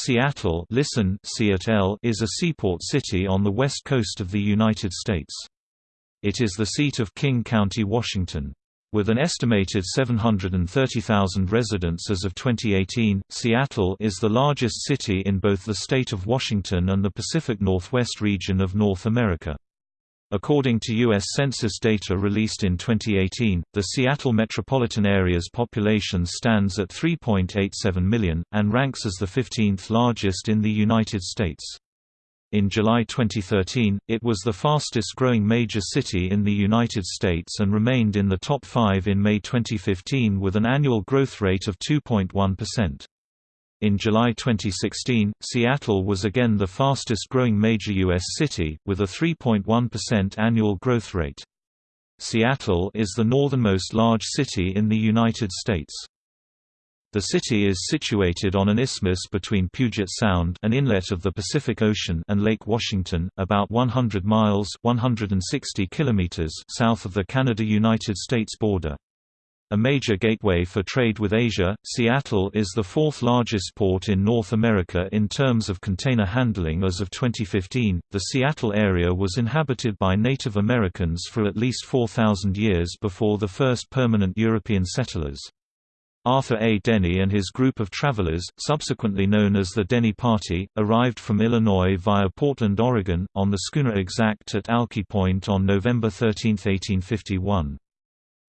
Seattle listen, Seattle is a seaport city on the west coast of the United States. It is the seat of King County, Washington. With an estimated 730,000 residents as of 2018, Seattle is the largest city in both the state of Washington and the Pacific Northwest region of North America. According to U.S. Census data released in 2018, the Seattle metropolitan area's population stands at 3.87 million, and ranks as the 15th largest in the United States. In July 2013, it was the fastest-growing major city in the United States and remained in the top five in May 2015 with an annual growth rate of 2.1%. In July 2016, Seattle was again the fastest-growing major U.S. city, with a 3.1% annual growth rate. Seattle is the northernmost large city in the United States. The city is situated on an isthmus between Puget Sound an inlet of the Pacific Ocean and Lake Washington, about 100 miles 160 kilometers south of the Canada–United States border. A major gateway for trade with Asia, Seattle is the fourth largest port in North America in terms of container handling as of 2015. The Seattle area was inhabited by Native Americans for at least 4,000 years before the first permanent European settlers. Arthur A. Denny and his group of travelers, subsequently known as the Denny Party, arrived from Illinois via Portland, Oregon, on the schooner Exact at Alki Point on November 13, 1851.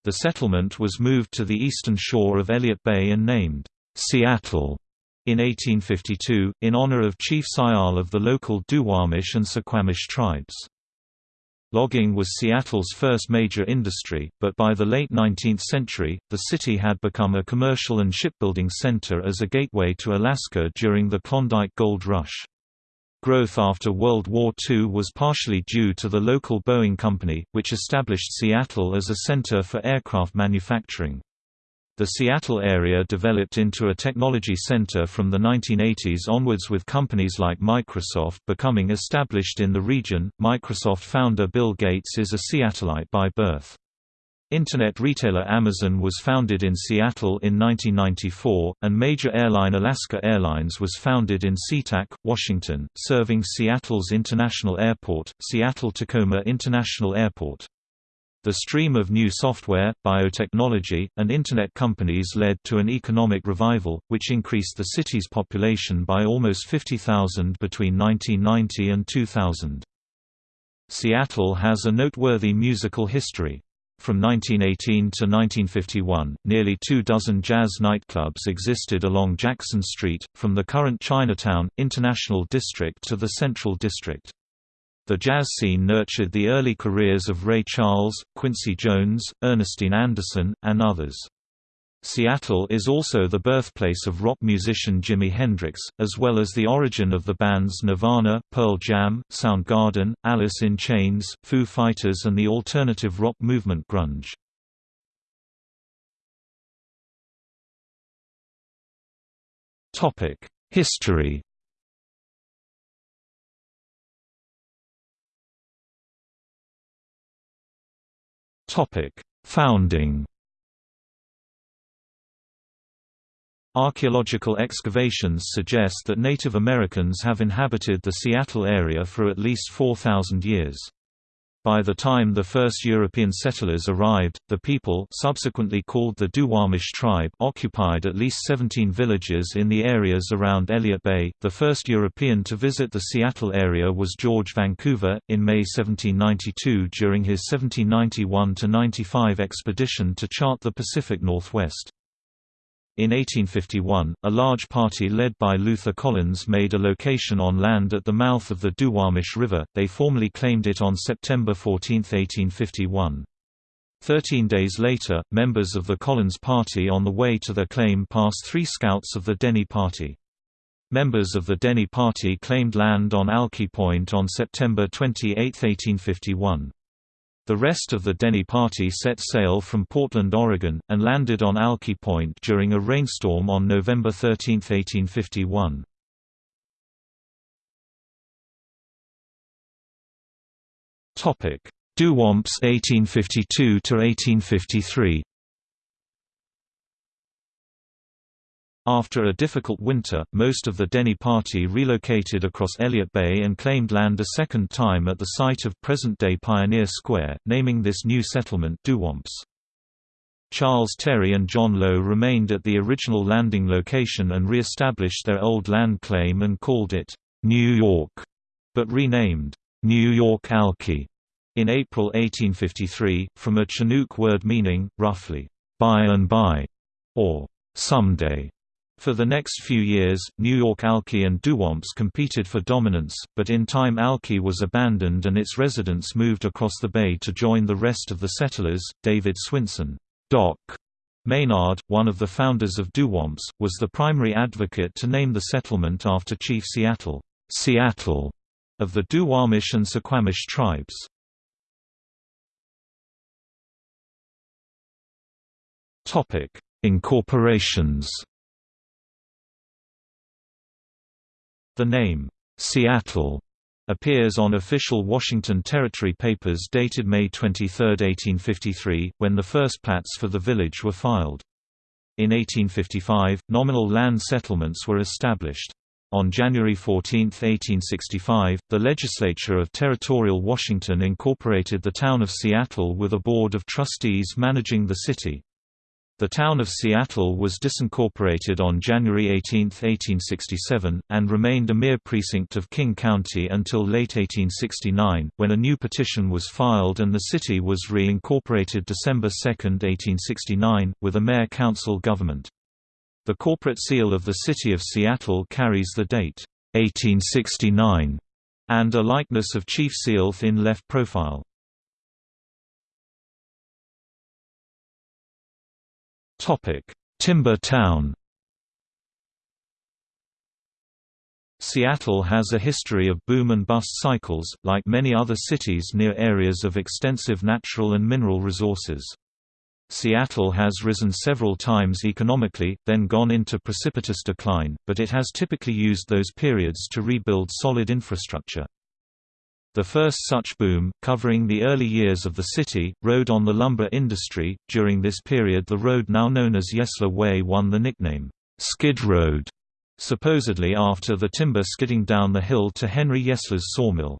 The settlement was moved to the eastern shore of Elliott Bay and named Seattle in 1852, in honor of Chief Si'ahl of the local Duwamish and Suquamish tribes. Logging was Seattle's first major industry, but by the late 19th century, the city had become a commercial and shipbuilding center as a gateway to Alaska during the Klondike Gold Rush. Growth after World War II was partially due to the local Boeing company, which established Seattle as a center for aircraft manufacturing. The Seattle area developed into a technology center from the 1980s onwards with companies like Microsoft becoming established in the region. Microsoft founder Bill Gates is a Seattleite by birth. Internet retailer Amazon was founded in Seattle in 1994, and major airline Alaska Airlines was founded in SeaTac, Washington, serving Seattle's international airport, Seattle-Tacoma International Airport. The stream of new software, biotechnology, and Internet companies led to an economic revival, which increased the city's population by almost 50,000 between 1990 and 2000. Seattle has a noteworthy musical history. From 1918 to 1951, nearly two dozen jazz nightclubs existed along Jackson Street, from the current Chinatown, International District to the Central District. The jazz scene nurtured the early careers of Ray Charles, Quincy Jones, Ernestine Anderson, and others. Seattle is also the birthplace of rock musician Jimi Hendrix, as well as the origin of the bands Nirvana, Pearl Jam, Soundgarden, Alice in Chains, Foo Fighters and the alternative rock movement grunge. History Founding Archaeological excavations suggest that Native Americans have inhabited the Seattle area for at least 4,000 years. By the time the first European settlers arrived, the people subsequently called the Duwamish tribe occupied at least 17 villages in the areas around Elliott Bay. The first European to visit the Seattle area was George Vancouver, in May 1792 during his 1791–95 expedition to chart the Pacific Northwest. In 1851, a large party led by Luther Collins made a location on land at the mouth of the Duwamish River, they formally claimed it on September 14, 1851. Thirteen days later, members of the Collins Party on the way to their claim passed three scouts of the Denny Party. Members of the Denny Party claimed land on Alki Point on September 28, 1851. The rest of the Denny party set sail from Portland, Oregon, and landed on Alki Point during a rainstorm on November 13, 1851. Duwamps 1852 to 1853 After a difficult winter, most of the Denny party relocated across Elliott Bay and claimed land a second time at the site of present-day Pioneer Square, naming this new settlement Duwamps. Charles Terry and John Lowe remained at the original landing location and re-established their old land claim and called it, New York, but renamed, New York Alki, in April 1853, from a Chinook word meaning, roughly, by and by, or someday. For the next few years, New York Alki and Duwamps competed for dominance, but in time Alki was abandoned and its residents moved across the bay to join the rest of the settlers. David Swinson, Doc Maynard, one of the founders of Duwamps, was the primary advocate to name the settlement after Chief Seattle, Seattle of the Duwamish and Suquamish tribes. Incorporations The name, Seattle, appears on official Washington Territory papers dated May 23, 1853, when the first plats for the village were filed. In 1855, nominal land settlements were established. On January 14, 1865, the legislature of territorial Washington incorporated the town of Seattle with a board of trustees managing the city. The town of Seattle was disincorporated on January 18, 1867, and remained a mere precinct of King County until late 1869, when a new petition was filed and the city was reincorporated December 2, 1869, with a mayor-council government. The corporate seal of the City of Seattle carries the date, 1869, and a likeness of Chief Sealth in left profile. Topic: Timber Town. Seattle has a history of boom and bust cycles, like many other cities near areas of extensive natural and mineral resources. Seattle has risen several times economically, then gone into precipitous decline, but it has typically used those periods to rebuild solid infrastructure. The first such boom, covering the early years of the city, rode on the lumber industry. During this period, the road now known as Yesler Way won the nickname, Skid Road, supposedly after the timber skidding down the hill to Henry Yesler's sawmill.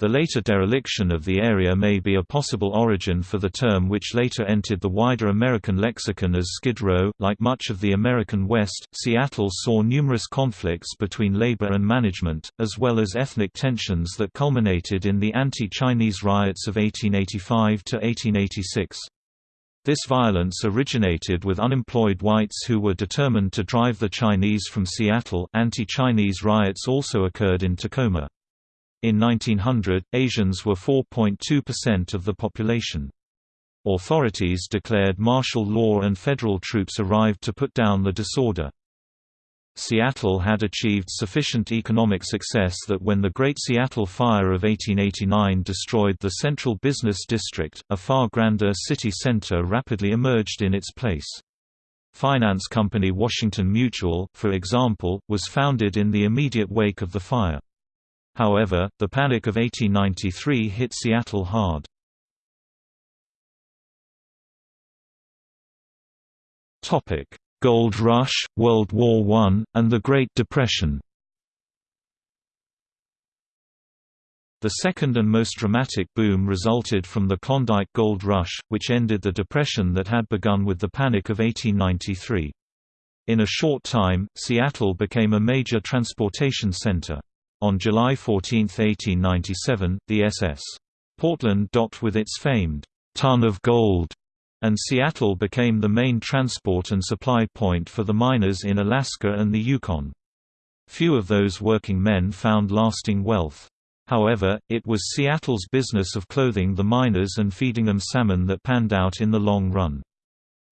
The later dereliction of the area may be a possible origin for the term which later entered the wider American lexicon as Skid Row. Like much of the American West, Seattle saw numerous conflicts between labor and management, as well as ethnic tensions that culminated in the anti-Chinese riots of 1885 to 1886. This violence originated with unemployed whites who were determined to drive the Chinese from Seattle. Anti-Chinese riots also occurred in Tacoma. In 1900, Asians were 4.2% of the population. Authorities declared martial law and federal troops arrived to put down the disorder. Seattle had achieved sufficient economic success that when the Great Seattle Fire of 1889 destroyed the central business district, a far grander city center rapidly emerged in its place. Finance company Washington Mutual, for example, was founded in the immediate wake of the fire. However, the Panic of 1893 hit Seattle hard. Gold Rush, World War I, and the Great Depression The second and most dramatic boom resulted from the Klondike Gold Rush, which ended the Depression that had begun with the Panic of 1893. In a short time, Seattle became a major transportation center. On July 14, 1897, the SS. Portland docked with its famed ton of gold, and Seattle became the main transport and supply point for the miners in Alaska and the Yukon. Few of those working men found lasting wealth. However, it was Seattle's business of clothing the miners and feeding them salmon that panned out in the long run.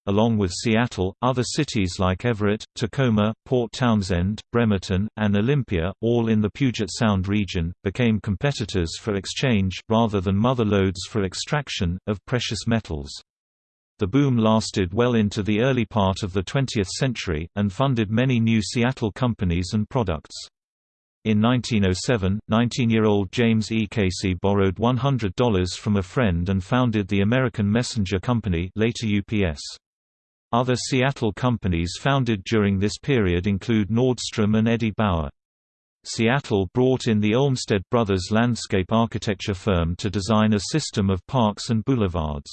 Along with Seattle, other cities like Everett, Tacoma, Port Townsend, Bremerton, and Olympia, all in the Puget Sound region, became competitors for exchange, rather than mother lodes for extraction, of precious metals. The boom lasted well into the early part of the 20th century, and funded many new Seattle companies and products. In 1907, 19-year-old James E. Casey borrowed $100 from a friend and founded the American Messenger Company later UPS. Other Seattle companies founded during this period include Nordstrom and Eddie Bauer. Seattle brought in the Olmsted Brothers landscape architecture firm to design a system of parks and boulevards.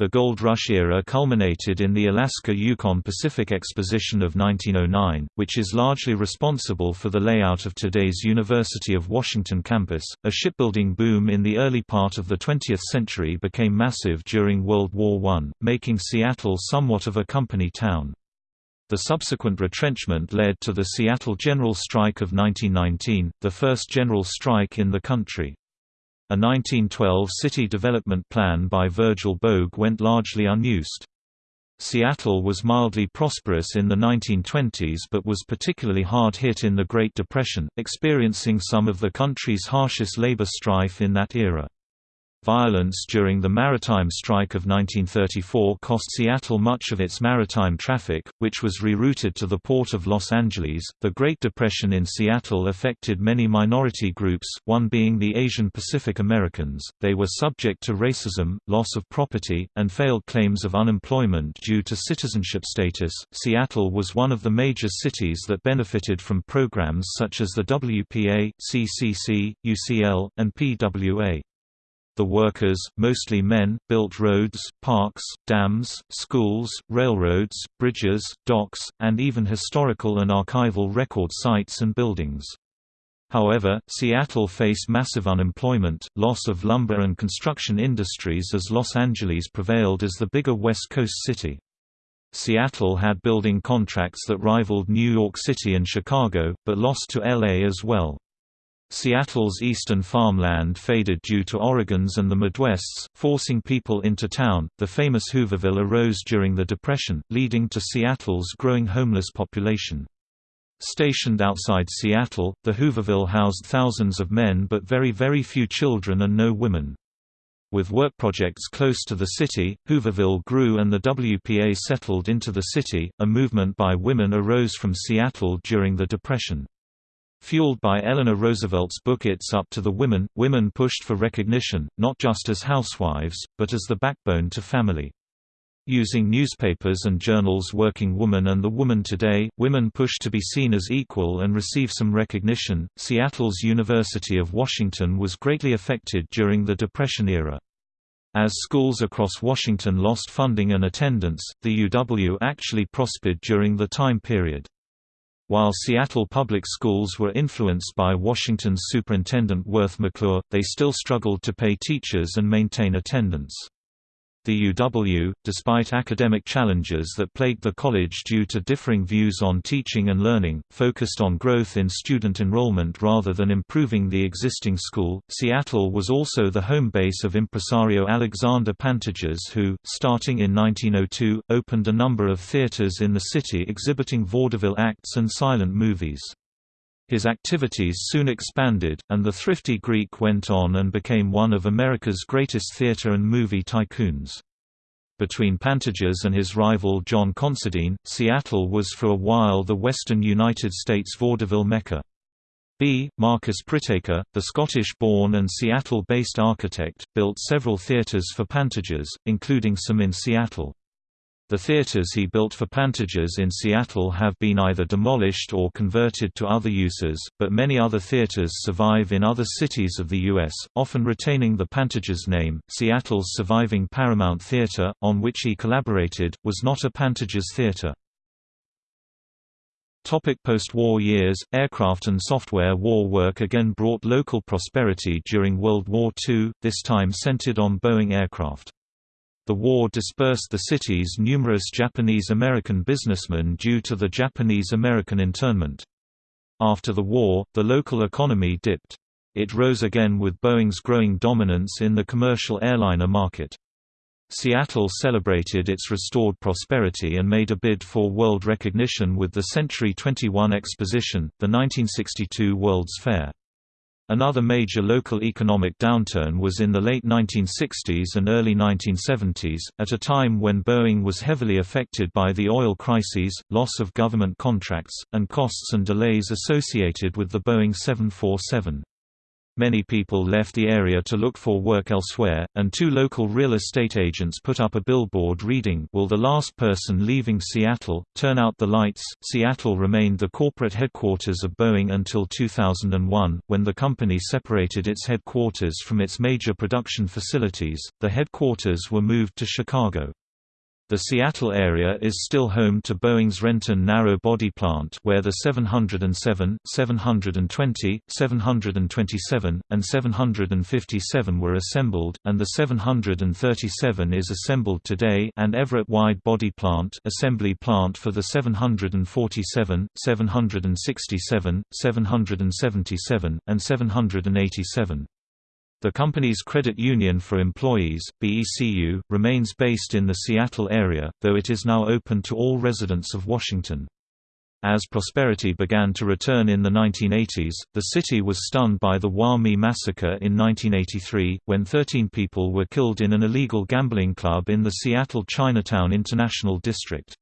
The Gold Rush era culminated in the Alaska-Yukon Pacific Exposition of 1909, which is largely responsible for the layout of today's University of Washington campus. A shipbuilding boom in the early part of the 20th century became massive during World War I, making Seattle somewhat of a company town. The subsequent retrenchment led to the Seattle General Strike of 1919, the first general strike in the country. A 1912 city development plan by Virgil Bogue went largely unused. Seattle was mildly prosperous in the 1920s but was particularly hard hit in the Great Depression, experiencing some of the country's harshest labor strife in that era. Violence during the maritime strike of 1934 cost Seattle much of its maritime traffic, which was rerouted to the port of Los Angeles. The Great Depression in Seattle affected many minority groups, one being the Asian Pacific Americans. They were subject to racism, loss of property, and failed claims of unemployment due to citizenship status. Seattle was one of the major cities that benefited from programs such as the WPA, CCC, UCL, and PWA. The workers, mostly men, built roads, parks, dams, schools, railroads, bridges, docks, and even historical and archival record sites and buildings. However, Seattle faced massive unemployment, loss of lumber and construction industries as Los Angeles prevailed as the bigger West Coast city. Seattle had building contracts that rivaled New York City and Chicago, but lost to LA as well. Seattle's eastern farmland faded due to Oregon's and the Midwest's, forcing people into town. The famous Hooverville arose during the Depression, leading to Seattle's growing homeless population. Stationed outside Seattle, the Hooverville housed thousands of men but very very few children and no women. With work projects close to the city, Hooverville grew and the WPA settled into the city. A movement by women arose from Seattle during the Depression. Fueled by Eleanor Roosevelt's book It's Up to the Women, women pushed for recognition, not just as housewives, but as the backbone to family. Using newspapers and journals Working Woman and The Woman Today, women pushed to be seen as equal and receive some recognition. Seattle's University of Washington was greatly affected during the Depression era. As schools across Washington lost funding and attendance, the UW actually prospered during the time period. While Seattle public schools were influenced by Washington's Superintendent Worth McClure, they still struggled to pay teachers and maintain attendance. The UW, despite academic challenges that plagued the college due to differing views on teaching and learning, focused on growth in student enrollment rather than improving the existing school. Seattle was also the home base of impresario Alexander Pantages, who, starting in 1902, opened a number of theaters in the city exhibiting vaudeville acts and silent movies. His activities soon expanded, and the thrifty Greek went on and became one of America's greatest theater and movie tycoons. Between Pantages and his rival John Considine, Seattle was for a while the western United States vaudeville mecca. B. Marcus Priteca, the Scottish-born and Seattle-based architect, built several theaters for Pantages, including some in Seattle. The theaters he built for Pantages in Seattle have been either demolished or converted to other uses, but many other theaters survive in other cities of the U.S., often retaining the Pantages name. Seattle's surviving Paramount Theater, on which he collaborated, was not a Pantages theater. Post-war years, aircraft and software war work again brought local prosperity during World War II, this time centered on Boeing aircraft. The war dispersed the city's numerous Japanese-American businessmen due to the Japanese-American internment. After the war, the local economy dipped. It rose again with Boeing's growing dominance in the commercial airliner market. Seattle celebrated its restored prosperity and made a bid for world recognition with the Century 21 Exposition, the 1962 World's Fair. Another major local economic downturn was in the late 1960s and early 1970s, at a time when Boeing was heavily affected by the oil crises, loss of government contracts, and costs and delays associated with the Boeing 747. Many people left the area to look for work elsewhere, and two local real estate agents put up a billboard reading Will the last person leaving Seattle, turn out the lights. Seattle remained the corporate headquarters of Boeing until 2001, when the company separated its headquarters from its major production facilities. The headquarters were moved to Chicago. The Seattle area is still home to Boeing's Renton narrow-body plant where the 707, 720, 727, and 757 were assembled, and the 737 is assembled today and Everett wide-body plant assembly plant for the 747, 767, 777, and 787. The company's credit union for employees, BECU, remains based in the Seattle area, though it is now open to all residents of Washington. As prosperity began to return in the 1980s, the city was stunned by the Wah-Mee massacre in 1983, when 13 people were killed in an illegal gambling club in the Seattle Chinatown International District.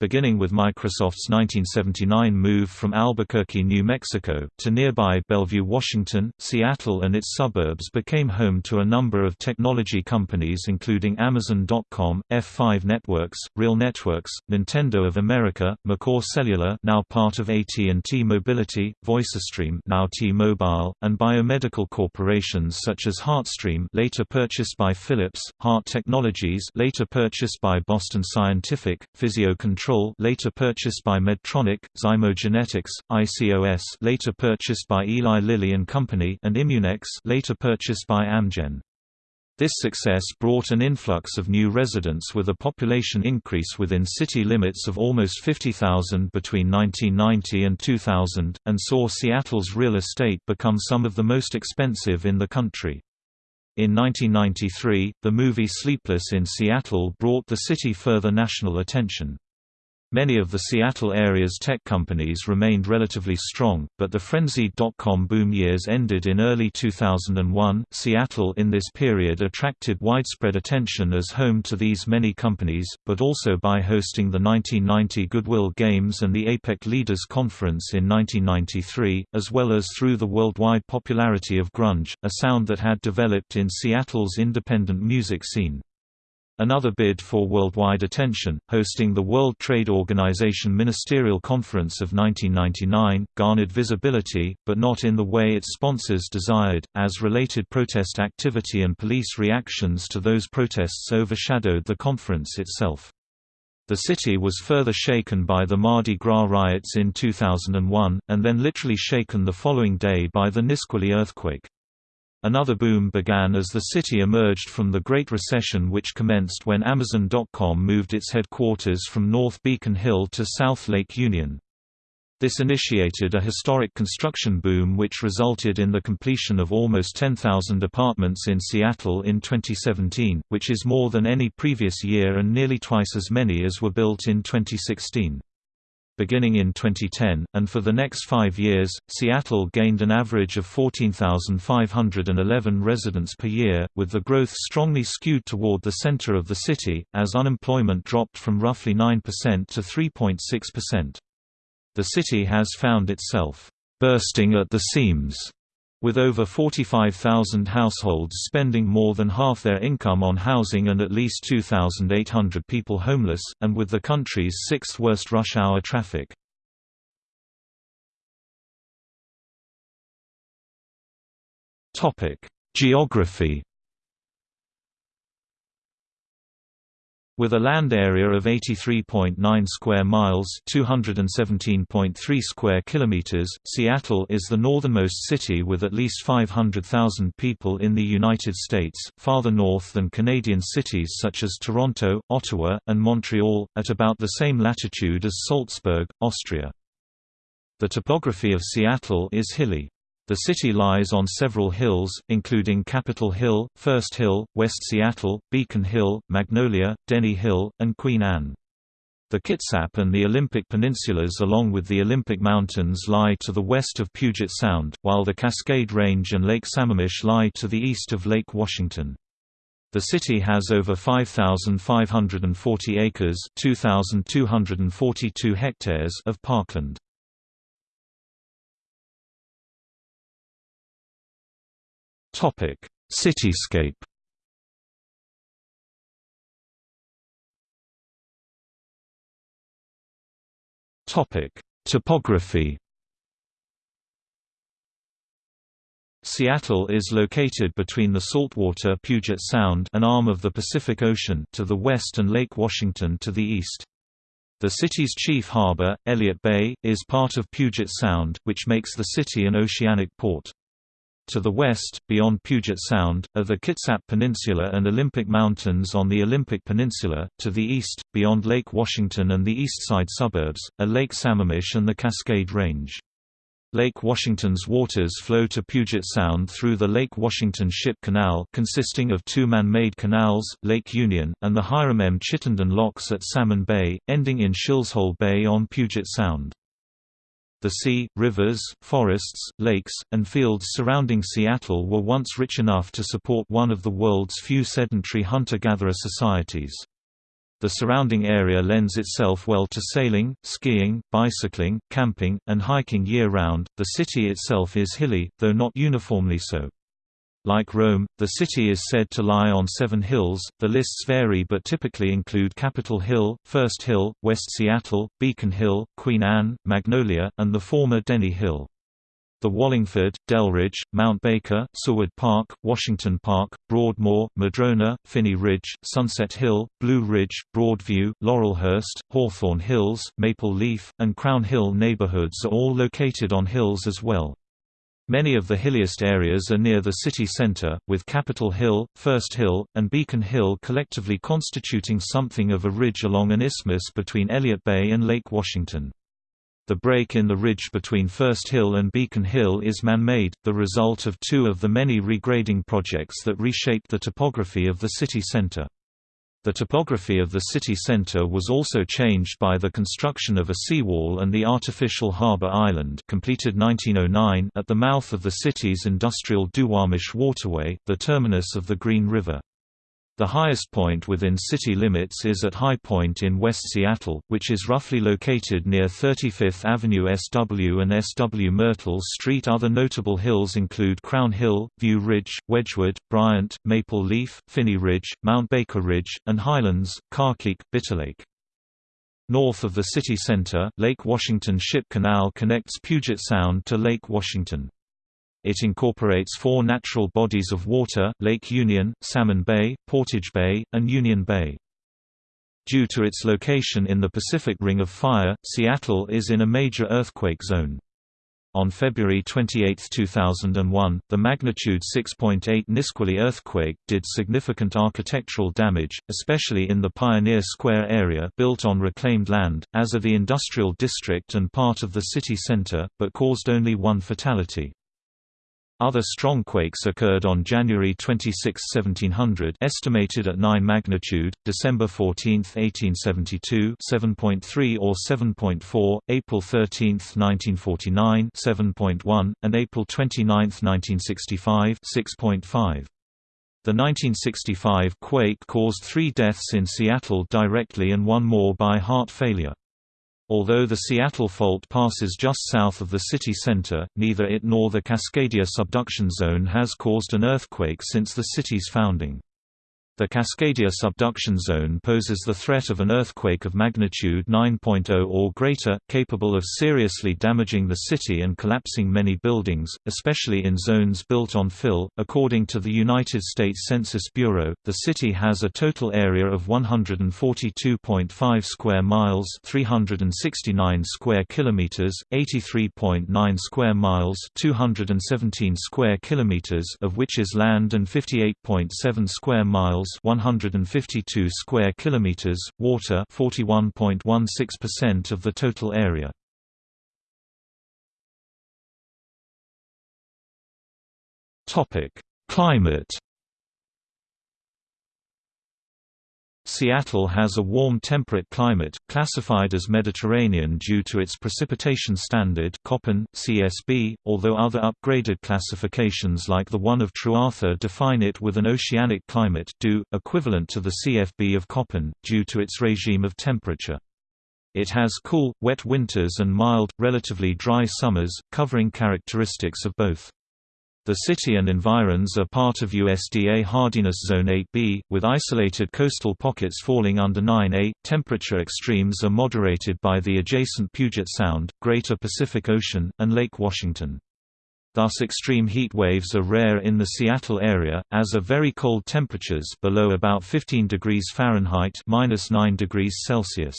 Beginning with Microsoft's 1979 move from Albuquerque, New Mexico, to nearby Bellevue, Washington, Seattle and its suburbs became home to a number of technology companies including Amazon.com, F5 Networks, Real Networks, Nintendo of America, McCaw Cellular now part of AT&T Mobility, VoiceStream now T-Mobile, and biomedical corporations such as HeartStream later purchased by Philips, Heart Technologies later purchased by Boston Scientific, Physio Control Control later purchased by Medtronic, Zymogenetics, ICOS later purchased by Eli Lilly and Company and Immunex later purchased by Amgen. This success brought an influx of new residents with a population increase within city limits of almost 50,000 between 1990 and 2000, and saw Seattle's real estate become some of the most expensive in the country. In 1993, the movie Sleepless in Seattle brought the city further national attention. Many of the Seattle area's tech companies remained relatively strong, but the frenzied dot-com boom years ended in early 2001. Seattle in this period attracted widespread attention as home to these many companies, but also by hosting the 1990 Goodwill Games and the APEC Leaders Conference in 1993, as well as through the worldwide popularity of grunge, a sound that had developed in Seattle's independent music scene. Another bid for worldwide attention, hosting the World Trade Organization Ministerial Conference of 1999, garnered visibility, but not in the way its sponsors desired, as related protest activity and police reactions to those protests overshadowed the conference itself. The city was further shaken by the Mardi Gras riots in 2001, and then literally shaken the following day by the Nisqually earthquake. Another boom began as the city emerged from the Great Recession which commenced when Amazon.com moved its headquarters from North Beacon Hill to South Lake Union. This initiated a historic construction boom which resulted in the completion of almost 10,000 apartments in Seattle in 2017, which is more than any previous year and nearly twice as many as were built in 2016 beginning in 2010, and for the next five years, Seattle gained an average of 14,511 residents per year, with the growth strongly skewed toward the center of the city, as unemployment dropped from roughly 9% to 3.6%. The city has found itself bursting at the seams with over 45,000 households spending more than half their income on housing and at least 2,800 people homeless, and with the country's sixth worst rush hour traffic. Geography With a land area of 83.9 square miles, 217.3 square kilometers, Seattle is the northernmost city with at least 500,000 people in the United States, farther north than Canadian cities such as Toronto, Ottawa, and Montreal, at about the same latitude as Salzburg, Austria. The topography of Seattle is hilly. The city lies on several hills, including Capitol Hill, First Hill, West Seattle, Beacon Hill, Magnolia, Denny Hill, and Queen Anne. The Kitsap and the Olympic Peninsulas along with the Olympic Mountains lie to the west of Puget Sound, while the Cascade Range and Lake Sammamish lie to the east of Lake Washington. The city has over 5,540 acres 2,242 hectares of parkland. Cityscape Topic: Topography Seattle is located between the saltwater Puget Sound an arm of the Pacific Ocean to the west and Lake Washington to the east. The city's chief harbor, Elliott Bay, is part of Puget Sound, which makes the city an oceanic port. To the west, beyond Puget Sound, are the Kitsap Peninsula and Olympic Mountains on the Olympic Peninsula. To the east, beyond Lake Washington and the eastside suburbs, are Lake Sammamish and the Cascade Range. Lake Washington's waters flow to Puget Sound through the Lake Washington Ship Canal consisting of two man-made canals, Lake Union, and the Hiram M. Chittenden locks at Salmon Bay, ending in Shilshole Bay on Puget Sound. The sea, rivers, forests, lakes, and fields surrounding Seattle were once rich enough to support one of the world's few sedentary hunter-gatherer societies. The surrounding area lends itself well to sailing, skiing, bicycling, camping, and hiking year-round. The city itself is hilly, though not uniformly so. Like Rome, the city is said to lie on seven hills. The lists vary but typically include Capitol Hill, First Hill, West Seattle, Beacon Hill, Queen Anne, Magnolia, and the former Denny Hill. The Wallingford, Delridge, Mount Baker, Seward Park, Washington Park, Broadmoor, Madrona, Finney Ridge, Sunset Hill, Blue Ridge, Broadview, Laurelhurst, Hawthorne Hills, Maple Leaf, and Crown Hill neighborhoods are all located on hills as well. Many of the hilliest areas are near the city center, with Capitol Hill, First Hill, and Beacon Hill collectively constituting something of a ridge along an isthmus between Elliott Bay and Lake Washington. The break in the ridge between First Hill and Beacon Hill is man-made, the result of two of the many regrading projects that reshaped the topography of the city center. The topography of the city center was also changed by the construction of a seawall and the artificial harbor island completed 1909 at the mouth of the city's industrial Duwamish waterway, the terminus of the Green River. The highest point within city limits is at High Point in West Seattle, which is roughly located near 35th Avenue SW and SW Myrtle Street. Other notable hills include Crown Hill, View Ridge, Wedgwood, Bryant, Maple Leaf, Finney Ridge, Mount Baker Ridge, and Highlands, Carkeek, Bitterlake. North of the city center, Lake Washington Ship Canal connects Puget Sound to Lake Washington. It incorporates four natural bodies of water, Lake Union, Salmon Bay, Portage Bay, and Union Bay. Due to its location in the Pacific Ring of Fire, Seattle is in a major earthquake zone. On February 28, 2001, the magnitude 6.8 Nisqually earthquake did significant architectural damage, especially in the Pioneer Square area built on reclaimed land, as are the industrial district and part of the city center, but caused only one fatality. Other strong quakes occurred on January 26, 1700 estimated at 9 magnitude, December 14, 1872 7.3 or 7.4, April 13, 1949 7.1, and April 29, 1965 6.5. The 1965 quake caused three deaths in Seattle directly and one more by heart failure. Although the Seattle Fault passes just south of the city center, neither it nor the Cascadia subduction zone has caused an earthquake since the city's founding. The Cascadia subduction zone poses the threat of an earthquake of magnitude 9.0 or greater, capable of seriously damaging the city and collapsing many buildings, especially in zones built on fill. According to the United States Census Bureau, the city has a total area of 142.5 square miles, 369 square kilometers, 83.9 square miles, 217 square kilometers, of which is land and 58.7 square miles 152 square kilometers, water 41.16% of the total area. Topic: Climate Seattle has a warm temperate climate, classified as Mediterranean due to its precipitation standard Köppen, CSB, although other upgraded classifications like the one of Trewartha define it with an oceanic climate due, equivalent to the CFB of Köppen, due to its regime of temperature. It has cool, wet winters and mild, relatively dry summers, covering characteristics of both. The city and environs are part of USDA Hardiness Zone 8B, with isolated coastal pockets falling under 9A. Temperature extremes are moderated by the adjacent Puget Sound, Greater Pacific Ocean, and Lake Washington. Thus extreme heat waves are rare in the Seattle area, as are very cold temperatures below about 15 degrees Fahrenheit -9 degrees Celsius.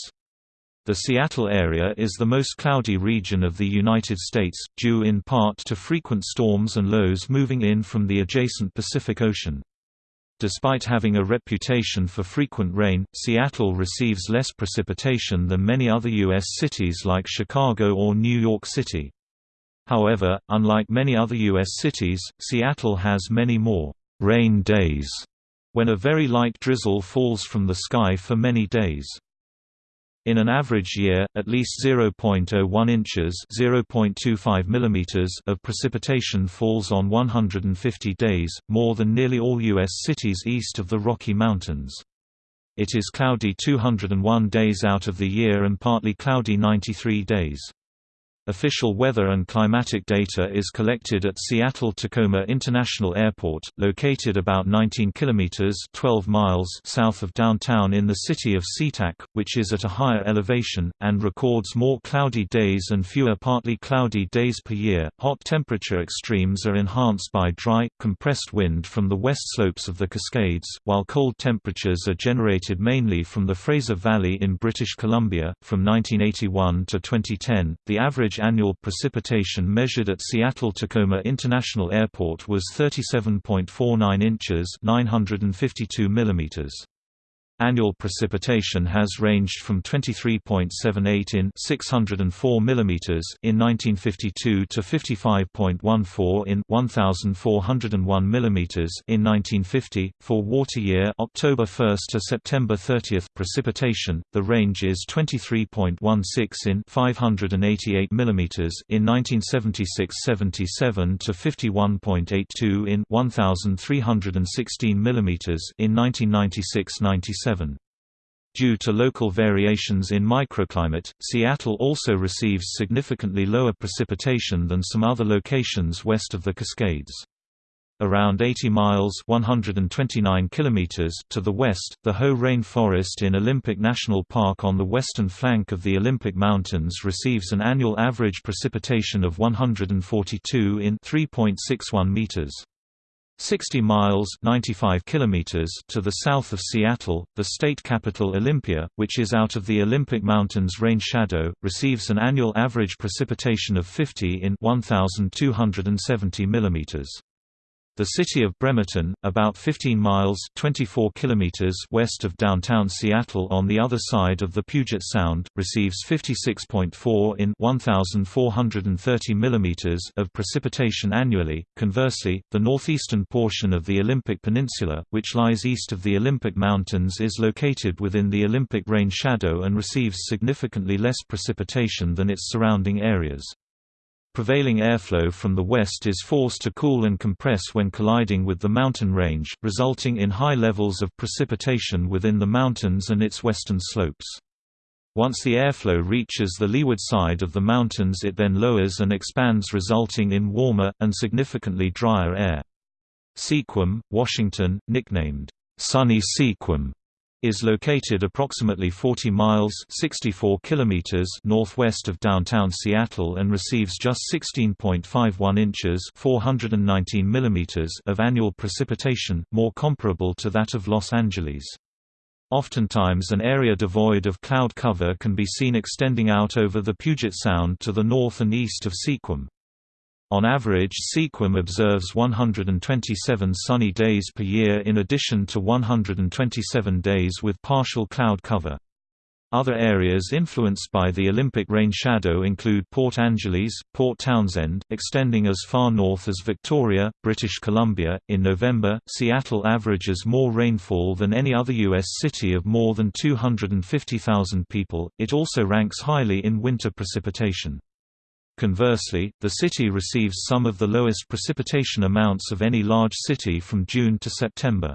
The Seattle area is the most cloudy region of the United States, due in part to frequent storms and lows moving in from the adjacent Pacific Ocean. Despite having a reputation for frequent rain, Seattle receives less precipitation than many other U.S. cities like Chicago or New York City. However, unlike many other U.S. cities, Seattle has many more rain days when a very light drizzle falls from the sky for many days. In an average year, at least 0.01 inches (0.25 millimeters) of precipitation falls on 150 days, more than nearly all U.S. cities east of the Rocky Mountains. It is cloudy 201 days out of the year and partly cloudy 93 days. Official weather and climatic data is collected at Seattle-Tacoma International Airport, located about 19 kilometers (12 miles) south of downtown in the city of SeaTac, which is at a higher elevation and records more cloudy days and fewer partly cloudy days per year. Hot temperature extremes are enhanced by dry, compressed wind from the west slopes of the Cascades, while cold temperatures are generated mainly from the Fraser Valley in British Columbia. From 1981 to 2010, the average average annual precipitation measured at Seattle-Tacoma International Airport was 37.49 inches 952 millimeters. Annual precipitation has ranged from 23.78 in 604 mm in 1952 to 55.14 in 1401 mm in 1950. For water year October 1 to September 30 precipitation, the range is 23.16 in 588 mm in 1976-77 to 51.82 in 1316 mm in 1996-97. Due to local variations in microclimate, Seattle also receives significantly lower precipitation than some other locations west of the Cascades. Around 80 miles 129 kilometers to the west, the Hoh Rainforest in Olympic National Park on the western flank of the Olympic Mountains receives an annual average precipitation of 142 in 3.61 meters. 60 miles 95 kilometers to the south of Seattle, the state capital Olympia, which is out of the Olympic Mountains rain shadow, receives an annual average precipitation of 50 in 1270 millimeters. The city of Bremerton, about 15 miles 24 kilometers west of downtown Seattle on the other side of the Puget Sound, receives 56.4 in 1430 millimeters of precipitation annually. Conversely, the northeastern portion of the Olympic Peninsula, which lies east of the Olympic Mountains is located within the Olympic rain shadow and receives significantly less precipitation than its surrounding areas. Prevailing airflow from the west is forced to cool and compress when colliding with the mountain range, resulting in high levels of precipitation within the mountains and its western slopes. Once the airflow reaches the leeward side of the mountains it then lowers and expands resulting in warmer, and significantly drier air. Sequim, Washington, nicknamed, Sunny Sequim, is located approximately 40 miles 64 kilometers northwest of downtown Seattle and receives just 16.51 inches 419 millimeters of annual precipitation, more comparable to that of Los Angeles. Oftentimes an area devoid of cloud cover can be seen extending out over the Puget Sound to the north and east of Sequim. On average Sequim observes 127 sunny days per year in addition to 127 days with partial cloud cover. Other areas influenced by the Olympic rain shadow include Port Angeles, Port Townsend, extending as far north as Victoria, British Columbia. In November, Seattle averages more rainfall than any other U.S. city of more than 250,000 people. It also ranks highly in winter precipitation. Conversely, the city receives some of the lowest precipitation amounts of any large city from June to September.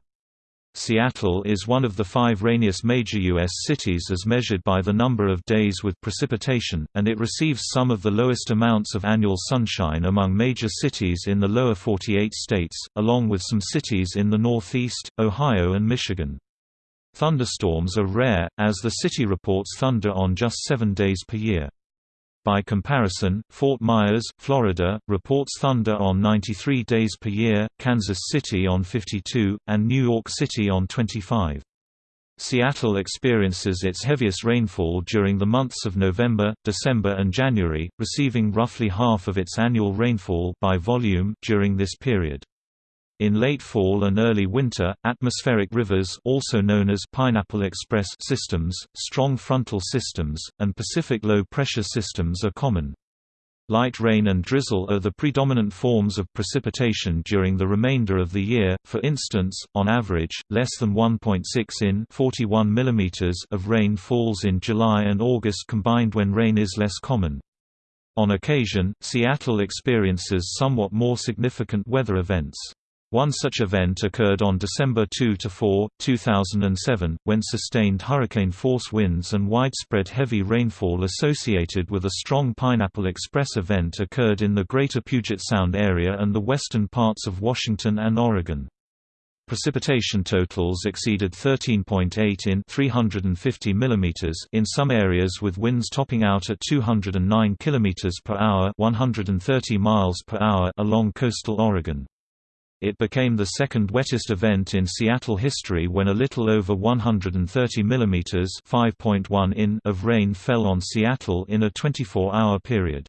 Seattle is one of the five rainiest major U.S. cities as measured by the number of days with precipitation, and it receives some of the lowest amounts of annual sunshine among major cities in the lower 48 states, along with some cities in the Northeast, Ohio and Michigan. Thunderstorms are rare, as the city reports thunder on just seven days per year. By comparison, Fort Myers, Florida, reports thunder on 93 days per year, Kansas City on 52, and New York City on 25. Seattle experiences its heaviest rainfall during the months of November, December and January, receiving roughly half of its annual rainfall by volume during this period. In late fall and early winter, atmospheric rivers also known as Pineapple Express systems, strong frontal systems, and Pacific low-pressure systems are common. Light rain and drizzle are the predominant forms of precipitation during the remainder of the year, for instance, on average, less than 1.6 in 41 mm of rain falls in July and August combined when rain is less common. On occasion, Seattle experiences somewhat more significant weather events. One such event occurred on December 2–4, 2007, when sustained hurricane-force winds and widespread heavy rainfall associated with a strong Pineapple Express event occurred in the greater Puget Sound area and the western parts of Washington and Oregon. Precipitation totals exceeded 13.8 in 350 mm in some areas with winds topping out at 209 km per hour 130 miles per hour along coastal Oregon. It became the second wettest event in Seattle history when a little over 130 mm (5.1 in) of rain fell on Seattle in a 24-hour period.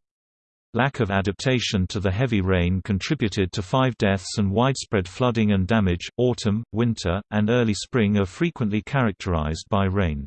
Lack of adaptation to the heavy rain contributed to five deaths and widespread flooding and damage. Autumn, winter, and early spring are frequently characterized by rain.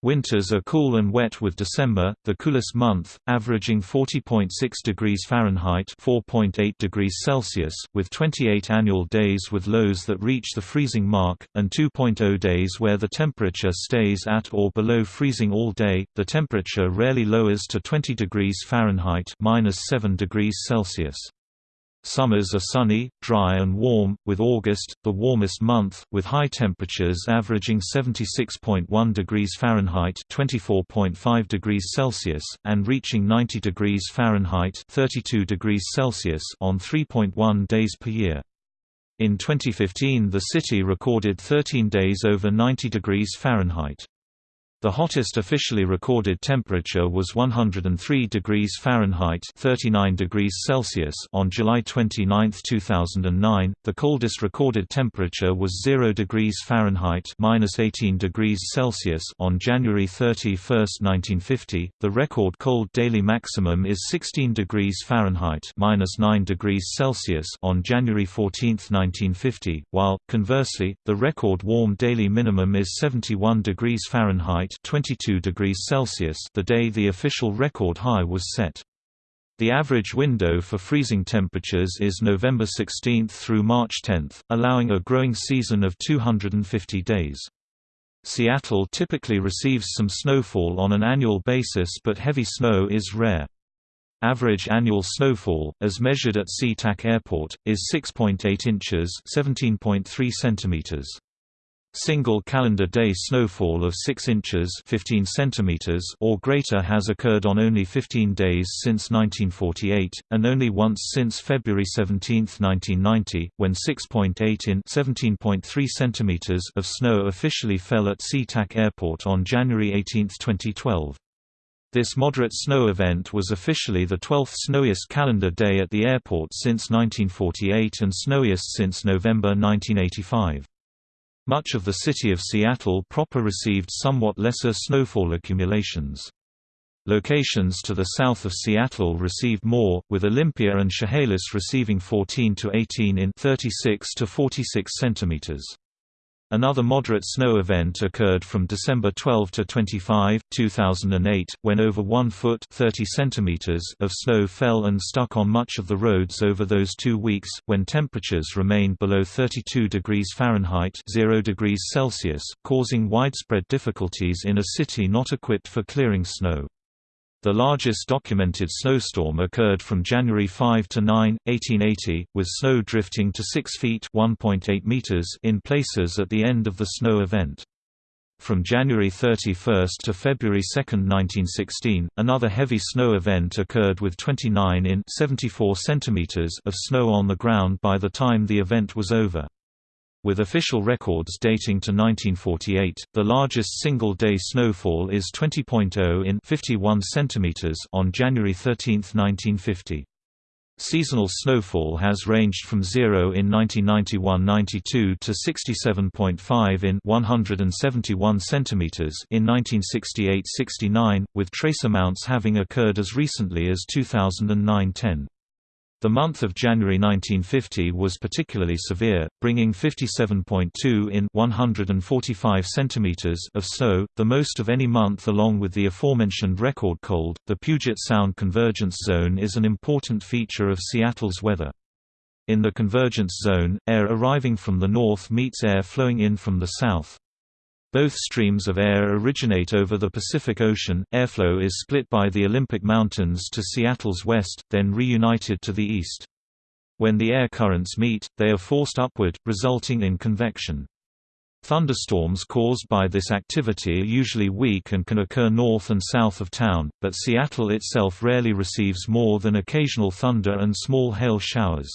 Winters are cool and wet with December, the coolest month, averaging 40.6 degrees Fahrenheit (4.8 degrees Celsius), with 28 annual days with lows that reach the freezing mark, and 2.0 days where the temperature stays at or below freezing all day. The temperature rarely lowers to 20 degrees Fahrenheit (-7 degrees Celsius). Summers are sunny, dry and warm, with August, the warmest month, with high temperatures averaging 76.1 degrees Fahrenheit (24.5 degrees Celsius) and reaching 90 degrees Fahrenheit (32 degrees Celsius) on 3.1 days per year. In 2015 the city recorded 13 days over 90 degrees Fahrenheit. The hottest officially recorded temperature was 103 degrees Fahrenheit (39 degrees Celsius) on July 29, 2009. The coldest recorded temperature was 0 degrees Fahrenheit (-18 degrees Celsius) on January 31, 1950. The record cold daily maximum is 16 degrees Fahrenheit (-9 degrees Celsius) on January 14, 1950, while conversely, the record warm daily minimum is 71 degrees Fahrenheit Fahrenheit 22 degrees Celsius the day the official record high was set. The average window for freezing temperatures is November 16 through March 10, allowing a growing season of 250 days. Seattle typically receives some snowfall on an annual basis but heavy snow is rare. Average annual snowfall, as measured at SeaTac Airport, is 6.8 inches 17.3 centimeters. Single calendar day snowfall of 6 inches 15 centimeters or greater has occurred on only 15 days since 1948, and only once since February 17, 1990, when 6.8 in 17.3 centimeters of snow officially fell at SeaTac Airport on January 18, 2012. This moderate snow event was officially the 12th snowiest calendar day at the airport since 1948 and snowiest since November 1985. Much of the city of Seattle proper received somewhat lesser snowfall accumulations. Locations to the south of Seattle received more, with Olympia and Chehalis receiving 14 to 18 in 36 to 46 centimeters. Another moderate snow event occurred from December 12 to 25, 2008, when over 1 foot 30 centimeters of snow fell and stuck on much of the roads over those two weeks, when temperatures remained below 32 degrees Fahrenheit 0 degrees Celsius, causing widespread difficulties in a city not equipped for clearing snow. The largest documented snowstorm occurred from January 5 to 9, 1880, with snow drifting to 6 feet (1.8 meters) in places at the end of the snow event. From January 31 to February 2, 1916, another heavy snow event occurred with 29 in 74 centimeters of snow on the ground by the time the event was over. With official records dating to 1948, the largest single-day snowfall is 20.0 in 51 centimeters on January 13, 1950. Seasonal snowfall has ranged from 0 in 1991–92 to 67.5 in 171 centimeters in 1968–69, with trace amounts having occurred as recently as 2009–10. The month of January 1950 was particularly severe, bringing 57.2 in 145 centimeters of snow, the most of any month along with the aforementioned record cold. The Puget Sound Convergence Zone is an important feature of Seattle's weather. In the convergence zone, air arriving from the north meets air flowing in from the south. Both streams of air originate over the Pacific Ocean. Airflow is split by the Olympic Mountains to Seattle's west, then reunited to the east. When the air currents meet, they are forced upward, resulting in convection. Thunderstorms caused by this activity are usually weak and can occur north and south of town, but Seattle itself rarely receives more than occasional thunder and small hail showers.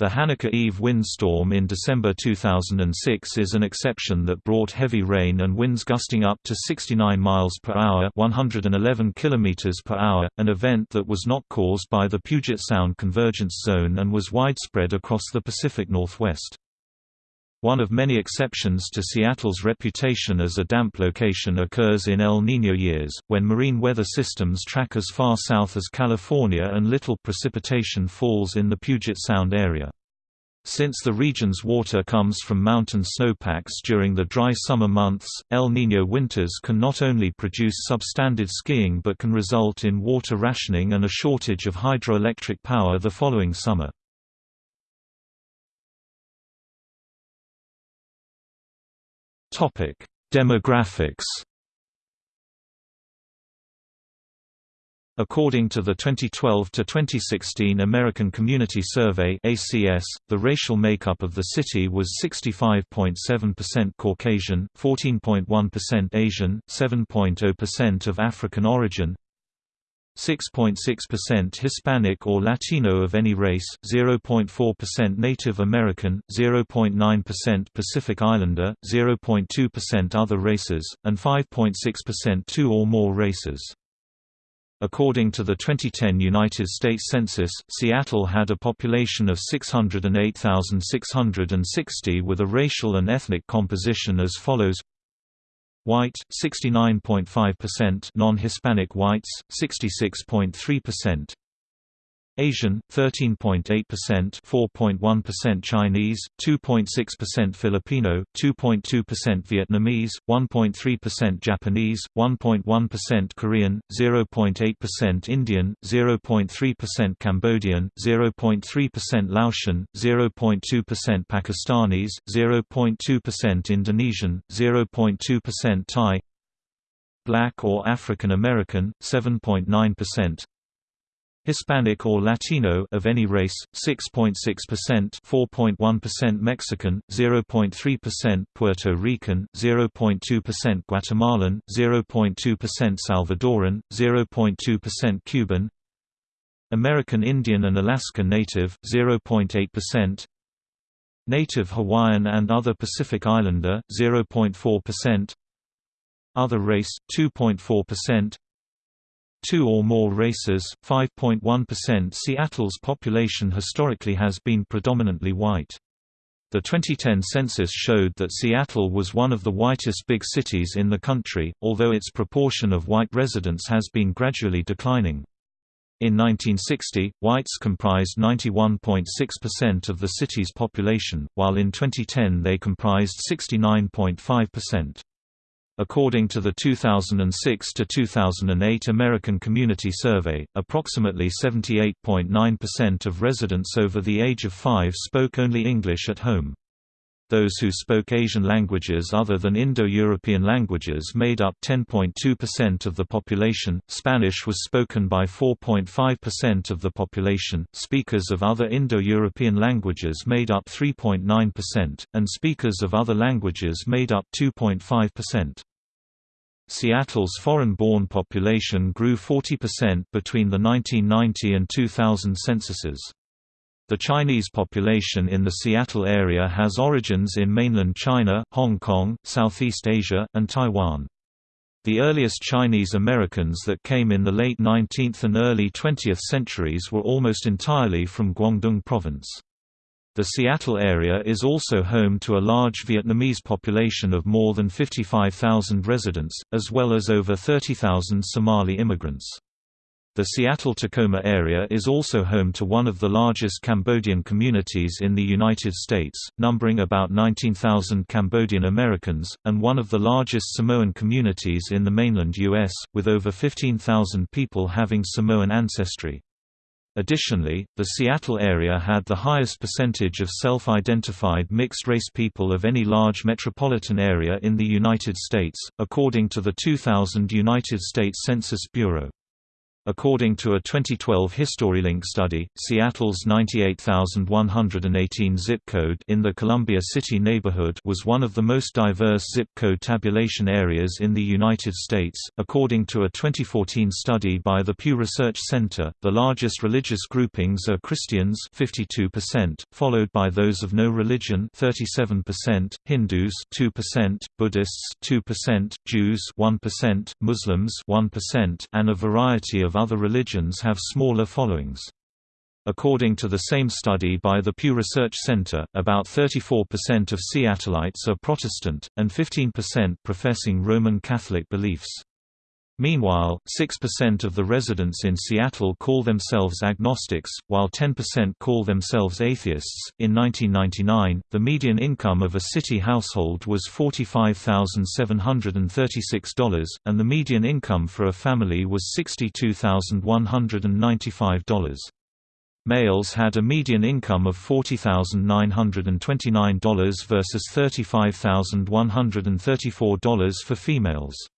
The Hanukkah Eve windstorm in December 2006 is an exception that brought heavy rain and winds gusting up to 69 miles per hour, 111 kilometers per hour, an event that was not caused by the Puget Sound convergence zone and was widespread across the Pacific Northwest. One of many exceptions to Seattle's reputation as a damp location occurs in El Niño years, when marine weather systems track as far south as California and little precipitation falls in the Puget Sound area. Since the region's water comes from mountain snowpacks during the dry summer months, El Niño winters can not only produce substandard skiing but can result in water rationing and a shortage of hydroelectric power the following summer. Topic: Demographics. According to the 2012 to 2016 American Community Survey (ACS), the racial makeup of the city was 65.7% Caucasian, 14.1% Asian, 7.0% of African origin, 6.6% Hispanic or Latino of any race, 0.4% Native American, 0.9% Pacific Islander, 0.2% other races, and 5.6% two or more races. According to the 2010 United States Census, Seattle had a population of 608,660 with a racial and ethnic composition as follows White 69.5%, non-Hispanic whites 66.3%, Asian 13.8%, 4.1% Chinese, 2.6% Filipino, 2.2% Vietnamese, 1.3% Japanese, 1.1% Korean, 0.8% Indian, 0.3% Cambodian, 0.3% Laotian, 0.2% Pakistanis, 0.2% Indonesian, 0.2% Thai, Black or African American, 7.9%, Hispanic or Latino of any race, 6.6%, 4.1% Mexican, 0.3% Puerto Rican, 0.2% Guatemalan, 0.2% Salvadoran, 0.2% Cuban, American Indian and Alaska Native, 0.8%, Native Hawaiian and other Pacific Islander, 0.4%, Other race, 2.4%, two or more races, 5.1% Seattle's population historically has been predominantly white. The 2010 census showed that Seattle was one of the whitest big cities in the country, although its proportion of white residents has been gradually declining. In 1960, whites comprised 91.6% of the city's population, while in 2010 they comprised 69.5%. According to the 2006 to 2008 American Community Survey, approximately 78.9% of residents over the age of 5 spoke only English at home. Those who spoke Asian languages other than Indo-European languages made up 10.2% of the population, Spanish was spoken by 4.5% of the population, speakers of other Indo-European languages made up 3.9%, and speakers of other languages made up 2.5%. Seattle's foreign-born population grew 40% between the 1990 and 2000 censuses. The Chinese population in the Seattle area has origins in mainland China, Hong Kong, Southeast Asia, and Taiwan. The earliest Chinese Americans that came in the late 19th and early 20th centuries were almost entirely from Guangdong Province. The Seattle area is also home to a large Vietnamese population of more than 55,000 residents, as well as over 30,000 Somali immigrants. The Seattle-Tacoma area is also home to one of the largest Cambodian communities in the United States, numbering about 19,000 Cambodian Americans, and one of the largest Samoan communities in the mainland U.S., with over 15,000 people having Samoan ancestry. Additionally, the Seattle area had the highest percentage of self-identified mixed-race people of any large metropolitan area in the United States, according to the 2000 United States Census Bureau. According to a 2012 HistoryLink study, Seattle's 98,118 zip code in the Columbia City neighborhood was one of the most diverse zip code tabulation areas in the United States. According to a 2014 study by the Pew Research Center, the largest religious groupings are Christians 52%, followed by those of no religion 37%, Hindus 2%, Buddhists 2%, Jews 1%, Muslims 1%, and a variety of of other religions have smaller followings. According to the same study by the Pew Research Center, about 34% of Seattleites are Protestant, and 15% professing Roman Catholic beliefs. Meanwhile, 6% of the residents in Seattle call themselves agnostics, while 10% call themselves atheists. In 1999, the median income of a city household was $45,736, and the median income for a family was $62,195. Males had a median income of $40,929 versus $35,134 for females.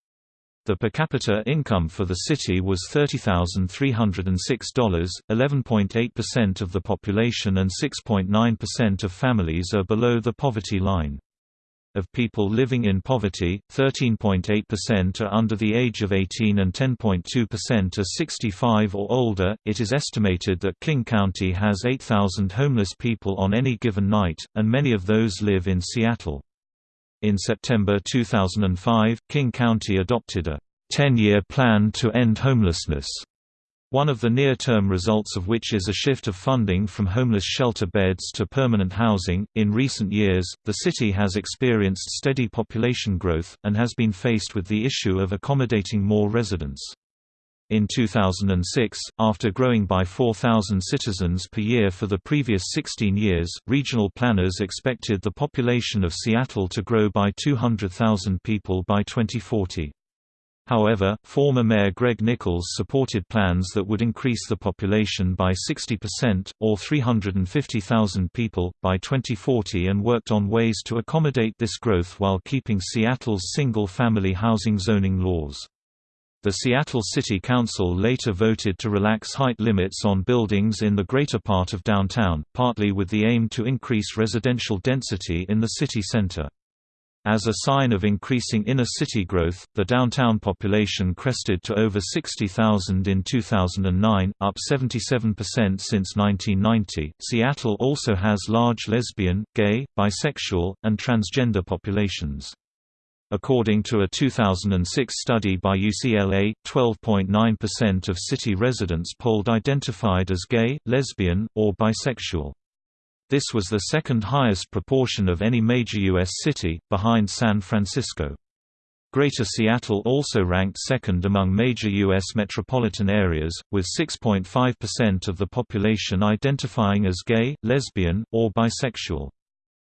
The per capita income for the city was $30,306, 11.8% of the population and 6.9% of families are below the poverty line. Of people living in poverty, 13.8% are under the age of 18 and 10.2% are 65 or older. It is estimated that King County has 8,000 homeless people on any given night, and many of those live in Seattle. In September 2005, King County adopted a 10-year plan to end homelessness, one of the near-term results of which is a shift of funding from homeless shelter beds to permanent housing. In recent years, the city has experienced steady population growth, and has been faced with the issue of accommodating more residents. In 2006, after growing by 4,000 citizens per year for the previous 16 years, regional planners expected the population of Seattle to grow by 200,000 people by 2040. However, former Mayor Greg Nickels supported plans that would increase the population by 60%, or 350,000 people, by 2040 and worked on ways to accommodate this growth while keeping Seattle's single-family housing zoning laws. The Seattle City Council later voted to relax height limits on buildings in the greater part of downtown, partly with the aim to increase residential density in the city center. As a sign of increasing inner-city growth, the downtown population crested to over 60,000 in 2009, up 77% since 1990. Seattle also has large lesbian, gay, bisexual, and transgender populations. According to a 2006 study by UCLA, 12.9% of city residents polled identified as gay, lesbian, or bisexual. This was the second highest proportion of any major U.S. city, behind San Francisco. Greater Seattle also ranked second among major U.S. metropolitan areas, with 6.5% of the population identifying as gay, lesbian, or bisexual.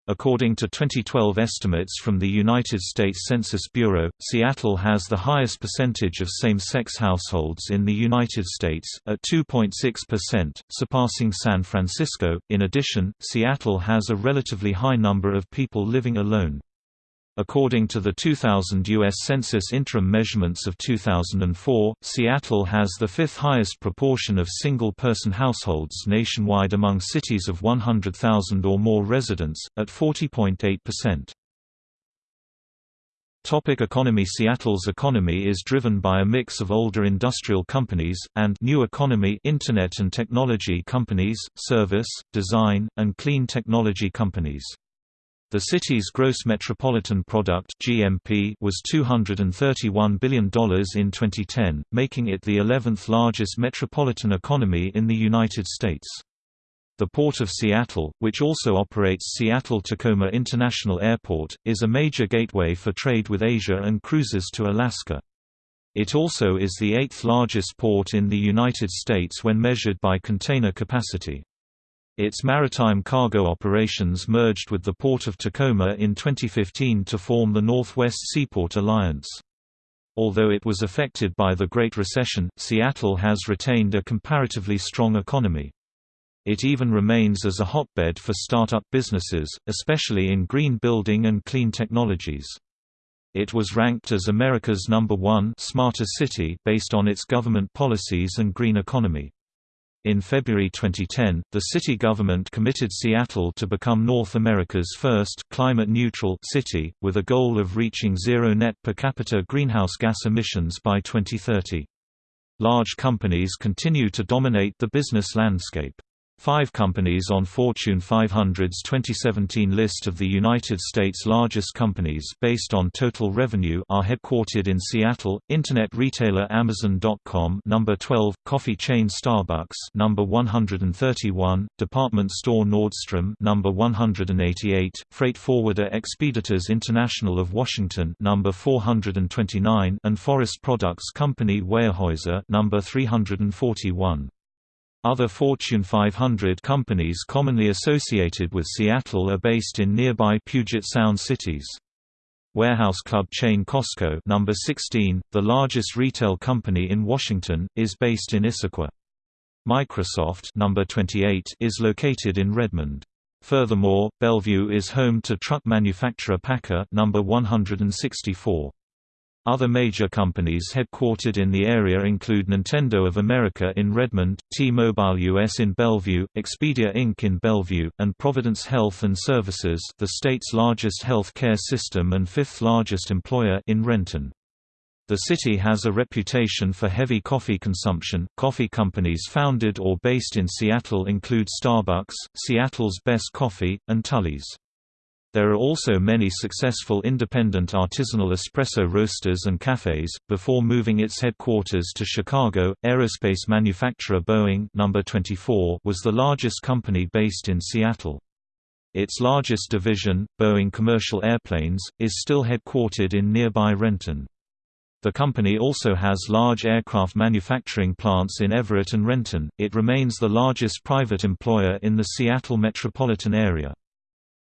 According to 2012 estimates from the United States Census Bureau, Seattle has the highest percentage of same-sex households in the United States, at 2.6%, surpassing San Francisco. In addition, Seattle has a relatively high number of people living alone. According to the 2000 U.S. Census interim measurements of 2004, Seattle has the fifth highest proportion of single-person households nationwide among cities of 100,000 or more residents, at 40.8%. Topic economy Seattle's economy is driven by a mix of older industrial companies, and new economy Internet and technology companies, service, design, and clean technology companies. The city's gross metropolitan product (GMP) was $231 billion in 2010, making it the 11th largest metropolitan economy in the United States. The Port of Seattle, which also operates Seattle-Tacoma International Airport, is a major gateway for trade with Asia and cruises to Alaska. It also is the eighth largest port in the United States when measured by container capacity. Its maritime cargo operations merged with the Port of Tacoma in 2015 to form the Northwest Seaport Alliance. Although it was affected by the Great Recession, Seattle has retained a comparatively strong economy. It even remains as a hotbed for startup businesses, especially in green building and clean technologies. It was ranked as America's number one smarter city based on its government policies and green economy. In February 2010, the city government committed Seattle to become North America's first climate-neutral city, with a goal of reaching zero net per capita greenhouse gas emissions by 2030. Large companies continue to dominate the business landscape. Five companies on Fortune 500's 2017 list of the United States' largest companies based on total revenue are headquartered in Seattle. Internet retailer Amazon.com number 12, coffee chain Starbucks number 131, department store Nordstrom number 188, freight forwarder Expeditors International of Washington number 429, and forest products company Weyerhaeuser number 341. Other Fortune 500 companies commonly associated with Seattle are based in nearby Puget Sound cities. Warehouse club chain Costco number 16, the largest retail company in Washington, is based in Issaquah. Microsoft number 28 is located in Redmond. Furthermore, Bellevue is home to truck manufacturer PACCAR number 164. Other major companies headquartered in the area include Nintendo of America in Redmond, T-Mobile US in Bellevue, Expedia Inc. in Bellevue, and Providence Health and Services the state's largest health care system and fifth largest employer in Renton. The city has a reputation for heavy coffee consumption. Coffee companies founded or based in Seattle include Starbucks, Seattle's Best Coffee, and Tully's. There are also many successful independent artisanal espresso roasters and cafes. Before moving its headquarters to Chicago, aerospace manufacturer Boeing number 24 was the largest company based in Seattle. Its largest division, Boeing Commercial Airplanes, is still headquartered in nearby Renton. The company also has large aircraft manufacturing plants in Everett and Renton. It remains the largest private employer in the Seattle metropolitan area.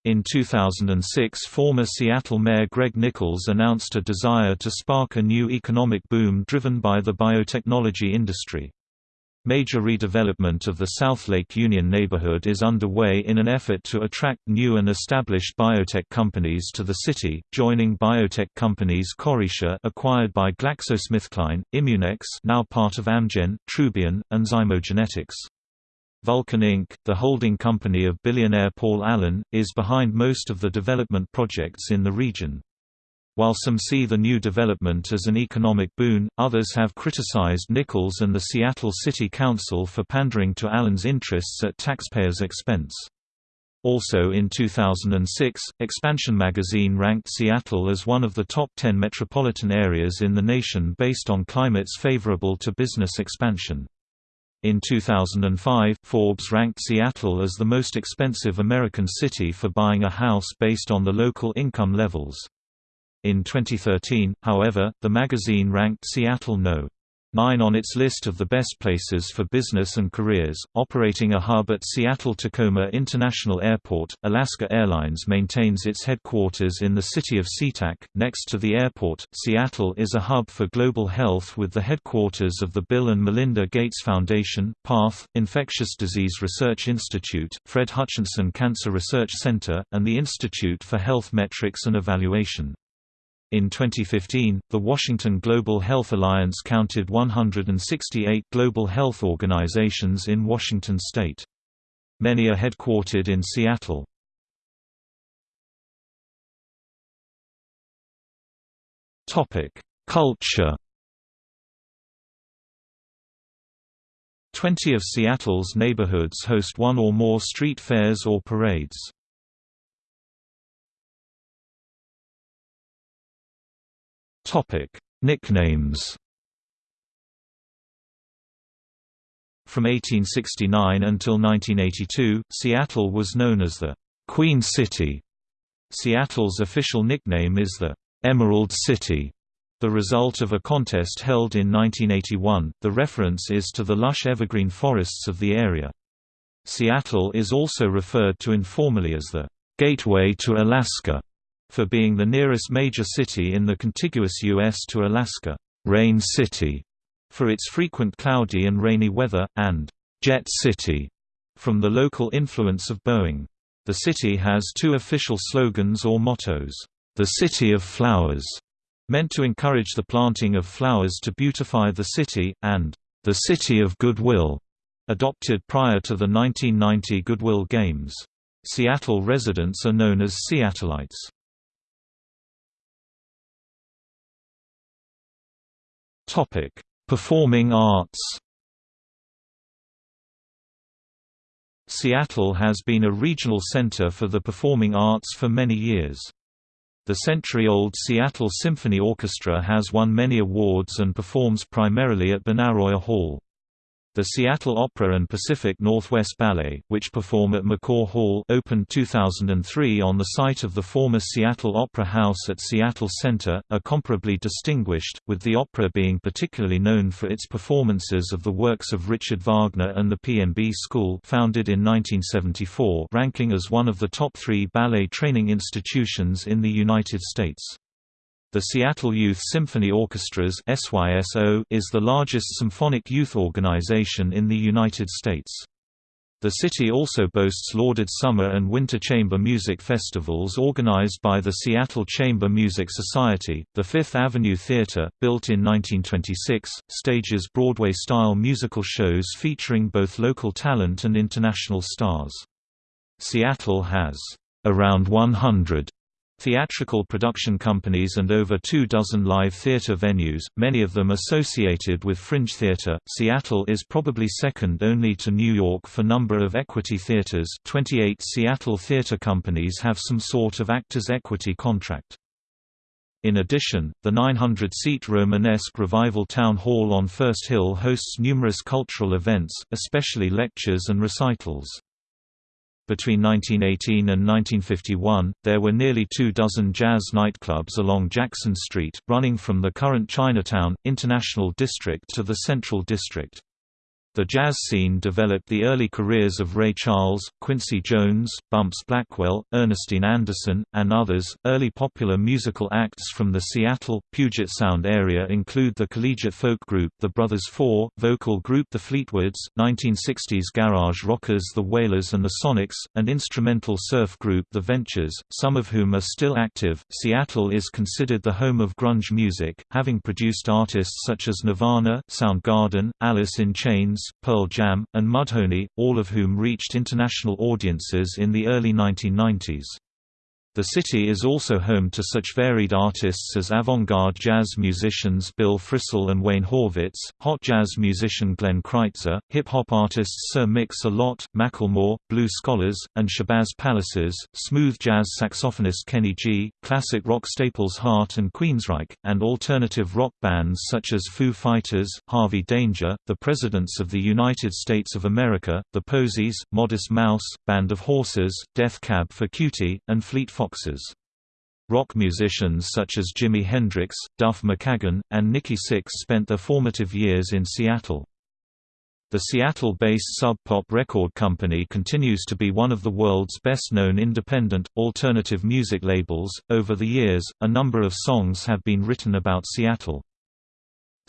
In 2006 former Seattle Mayor Greg Nickels announced a desire to spark a new economic boom driven by the biotechnology industry. Major redevelopment of the South Lake Union neighborhood is underway in an effort to attract new and established biotech companies to the city, joining biotech companies Corixa acquired by GlaxoSmithKline, Immunex now part of Amgen, Trubion, and Zymogenetics. Vulcan Inc., the holding company of billionaire Paul Allen, is behind most of the development projects in the region. While some see the new development as an economic boon, others have criticized Nickels and the Seattle City Council for pandering to Allen's interests at taxpayers' expense. Also in 2006, Expansion magazine ranked Seattle as one of the top 10 metropolitan areas in the nation based on climates favorable to business expansion. In 2005, Forbes ranked Seattle as the most expensive American city for buying a house based on the local income levels. In 2013, however, the magazine ranked Seattle no. 9 on its list of the best places for business and careers, operating a hub at Seattle-Tacoma International Airport. Alaska Airlines maintains its headquarters in the city of SeaTac, next to the airport. Seattle is a hub for global health with the headquarters of the Bill and Melinda Gates Foundation, PATH, Infectious Disease Research Institute, Fred Hutchinson Cancer Research Center, and the Institute for Health Metrics and Evaluation. In 2015, the Washington Global Health Alliance counted 168 global health organizations in Washington state. Many are headquartered in Seattle. Culture Twenty of Seattle's neighborhoods host one or more street fairs or parades. Topic: Nicknames. From 1869 until 1982, Seattle was known as the Queen City. Seattle's official nickname is the Emerald City. The result of a contest held in 1981, the reference is to the lush evergreen forests of the area. Seattle is also referred to informally as the Gateway to Alaska for being the nearest major city in the contiguous U.S. to Alaska, Rain City, for its frequent cloudy and rainy weather, and Jet City, from the local influence of Boeing. The city has two official slogans or mottos, the City of Flowers, meant to encourage the planting of flowers to beautify the city, and the City of Goodwill, adopted prior to the 1990 Goodwill Games. Seattle residents are known as Seattleites. Topic: Performing arts. Seattle has been a regional center for the performing arts for many years. The century-old Seattle Symphony Orchestra has won many awards and performs primarily at Benaroya Hall. The Seattle Opera and Pacific Northwest Ballet, which perform at McCaw Hall opened 2003 on the site of the former Seattle Opera House at Seattle Center, are comparably distinguished, with the opera being particularly known for its performances of the works of Richard Wagner and the PNB School founded in 1974 ranking as one of the top three ballet training institutions in the United States. The Seattle Youth Symphony Orchestras is the largest symphonic youth organization in the United States. The city also boasts lauded summer and winter chamber music festivals organized by the Seattle Chamber Music Society. The Fifth Avenue Theater, built in 1926, stages Broadway-style musical shows featuring both local talent and international stars. Seattle has around 100 theatrical production companies and over two dozen live theater venues, many of them associated with fringe theater. Seattle is probably second only to New York for number of equity theaters. 28 Seattle theater companies have some sort of actors equity contract. In addition, the 900-seat Romanesque Revival Town Hall on First Hill hosts numerous cultural events, especially lectures and recitals. Between 1918 and 1951, there were nearly two dozen jazz nightclubs along Jackson Street, running from the current Chinatown, International District to the Central District. The jazz scene developed the early careers of Ray Charles, Quincy Jones, Bumps Blackwell, Ernestine Anderson, and others. Early popular musical acts from the Seattle, Puget Sound area include the collegiate folk group The Brothers Four, vocal group The Fleetwoods, 1960s garage rockers The Wailers and the Sonics, and instrumental surf group The Ventures, some of whom are still active. Seattle is considered the home of grunge music, having produced artists such as Nirvana, Soundgarden, Alice in Chains, Pearl Jam, and Mudhoney, all of whom reached international audiences in the early 1990s. The city is also home to such varied artists as avant-garde jazz musicians Bill Frisell and Wayne Horvitz, hot jazz musician Glenn Crytzer, hip-hop artists Sir Mix-a-Lot, Macklemore, Blue Scholars, and Shabazz Palaces, smooth jazz saxophonist Kenny G, classic rock staples Heart and Queensryche, and alternative rock bands such as Foo Fighters, Harvey Danger, the Presidents of the United States of America, The Posies, Modest Mouse, Band of Horses, Death Cab for Cutie, and Fleet Foxes. Rock musicians such as Jimi Hendrix, Duff McKagan, and Nikki Sixx spent their formative years in Seattle. The Seattle-based Sub Pop record company continues to be one of the world's best-known independent, alternative music labels. Over the years, a number of songs have been written about Seattle.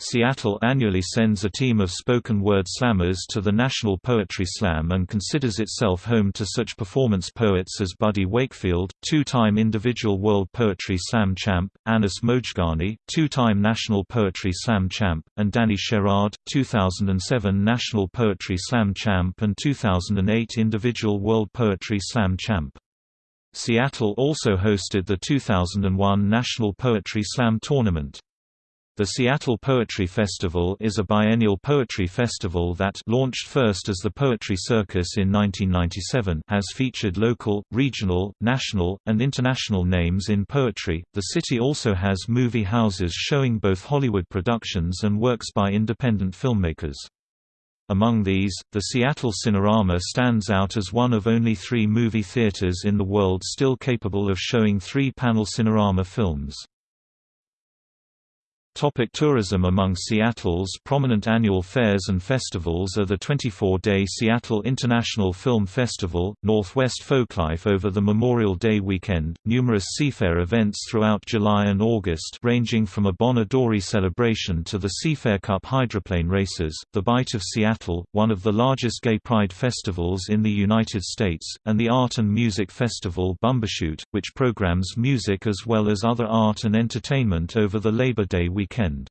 Seattle annually sends a team of spoken word slammers to the National Poetry Slam and considers itself home to such performance poets as Buddy Wakefield, two-time individual World Poetry Slam champ, Anis Mojgani, two-time National Poetry Slam champ, and Danny Sherrard, 2007 National Poetry Slam champ and 2008 individual World Poetry Slam champ. Seattle also hosted the 2001 National Poetry Slam Tournament. The Seattle Poetry Festival is a biennial poetry festival that launched first as the Poetry Circus in 1997 has featured local, regional, national, and international names in poetry. The city also has movie houses showing both Hollywood productions and works by independent filmmakers. Among these, the Seattle Cinerama stands out as one of only three movie theaters in the world still capable of showing three-panel Cinerama films. Topic tourism Among Seattle's prominent annual fairs and festivals are the 24-day Seattle International Film Festival, Northwest Folklife over the Memorial Day weekend, numerous Seafair events throughout July and August ranging from a Bon Odori celebration to the Seafair Cup hydroplane races, the Bite of Seattle, one of the largest gay pride festivals in the United States, and the art and music festival Bumbershoot, which programs music as well as other art and entertainment over the Labor Day weekend weekend.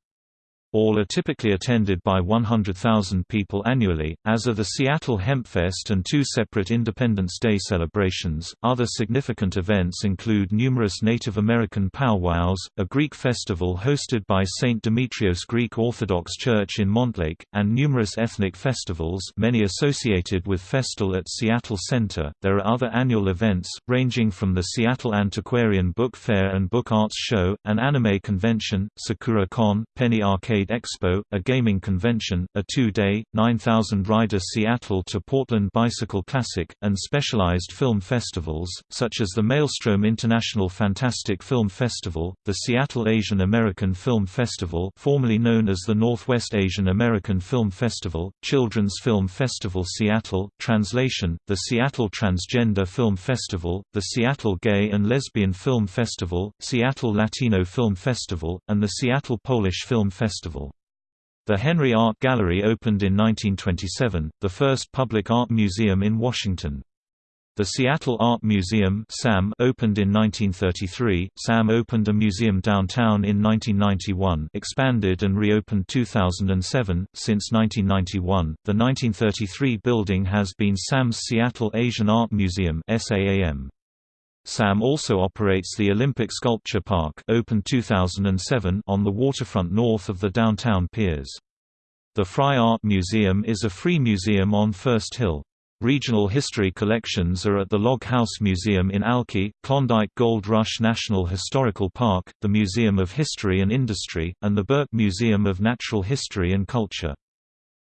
All are typically attended by 100,000 people annually, as are the Seattle Hempfest and two separate Independence Day celebrations. Other significant events include numerous Native American powwows, a Greek festival hosted by St. Demetrios Greek Orthodox Church in Montlake, and numerous ethnic festivals, many associated with Festal at Seattle Center. There are other annual events, ranging from the Seattle Antiquarian Book Fair and Book Arts Show, an anime convention, Sakura Con, Penny Arcade Arcade Expo, a gaming convention, a two-day, 9,000-rider Seattle to Portland Bicycle Classic, and specialized film festivals, such as the Maelstrom International Fantastic Film Festival, the Seattle Asian American Film Festival formerly known as the Northwest Asian American Film Festival, Children's Film Festival Seattle, translation, the Seattle Transgender Film Festival, the Seattle Gay and Lesbian Film Festival, Seattle Latino Film Festival, and the Seattle Polish Film Festival. Festival. The Henry Art Gallery opened in 1927, the first public art museum in Washington. The Seattle Art Museum SAM opened in 1933. SAM opened a museum downtown in 1991, expanded and reopened 2007. Since 1991, the 1933 building has been SAM's Seattle Asian Art Museum (SAAM). SAM also operates the Olympic Sculpture Park opened 2007 on the waterfront north of the downtown piers. The Frye Art Museum is a free museum on First Hill. Regional history collections are at the Log House Museum in Alki, Klondike Gold Rush National Historical Park, the Museum of History and Industry, and the Burke Museum of Natural History and Culture.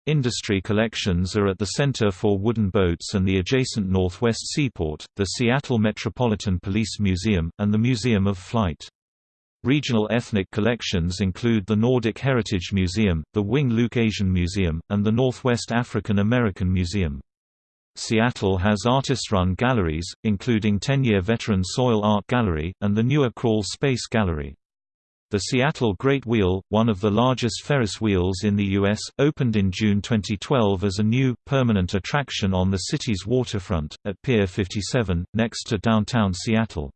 Industry collections are at the Center for Wooden Boats and the adjacent Northwest Seaport, the Seattle Metropolitan Police Museum, and the Museum of Flight. Regional ethnic collections include the Nordic Heritage Museum, the Wing Luke Asian Museum, and the Northwest African American Museum. Seattle has artist-run galleries, including 10-year veteran Soil Art Gallery, and the newer Crawl Space Gallery. The Seattle Great Wheel, one of the largest Ferris wheels in the U.S., opened in June 2012 as a new, permanent attraction on the city's waterfront, at Pier 57, next to downtown Seattle.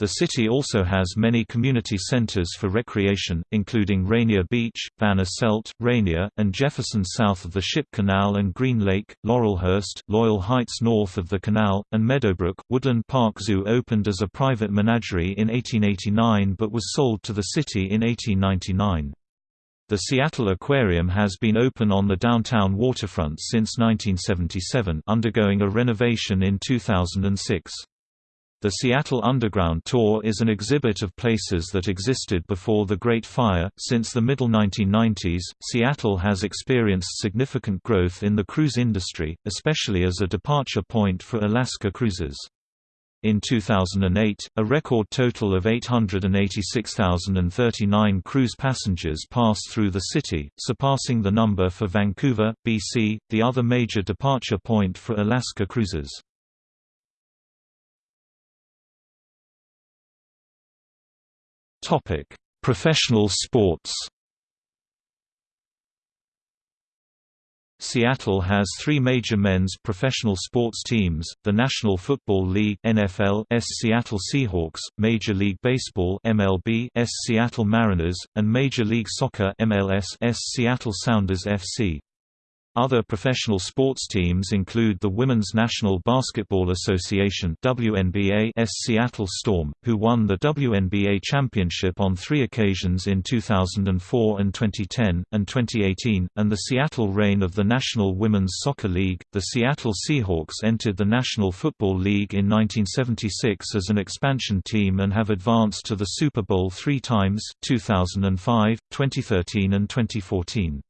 The city also has many community centers for recreation, including Rainier Beach, Van Asselt, Rainier, and Jefferson south of the Ship Canal and Green Lake, Laurelhurst, Loyal Heights north of the canal, and Meadowbrook. Woodland Park Zoo opened as a private menagerie in 1889 but was sold to the city in 1899. The Seattle Aquarium has been open on the downtown waterfront since 1977 undergoing a renovation in 2006. The Seattle Underground Tour is an exhibit of places that existed before the Great Fire. Since the middle 1990s, Seattle has experienced significant growth in the cruise industry, especially as a departure point for Alaska cruises. In 2008, a record total of 886,039 cruise passengers passed through the city, surpassing the number for Vancouver, BC, the other major departure point for Alaska cruises. Professional sports Seattle has three major men's professional sports teams, the National Football League NFL S Seattle Seahawks, Major League Baseball MLB S Seattle Mariners, and Major League Soccer MLS S Seattle Sounders FC. Other professional sports teams include the Women's National Basketball Association WNBA S Seattle Storm, who won the WNBA championship on three occasions in 2004 and 2010, and 2018, and the Seattle reign of the National Women's Soccer League. The Seattle Seahawks entered the National Football League in 1976 as an expansion team and have advanced to the Super Bowl three times 2005, 2013 and 2014.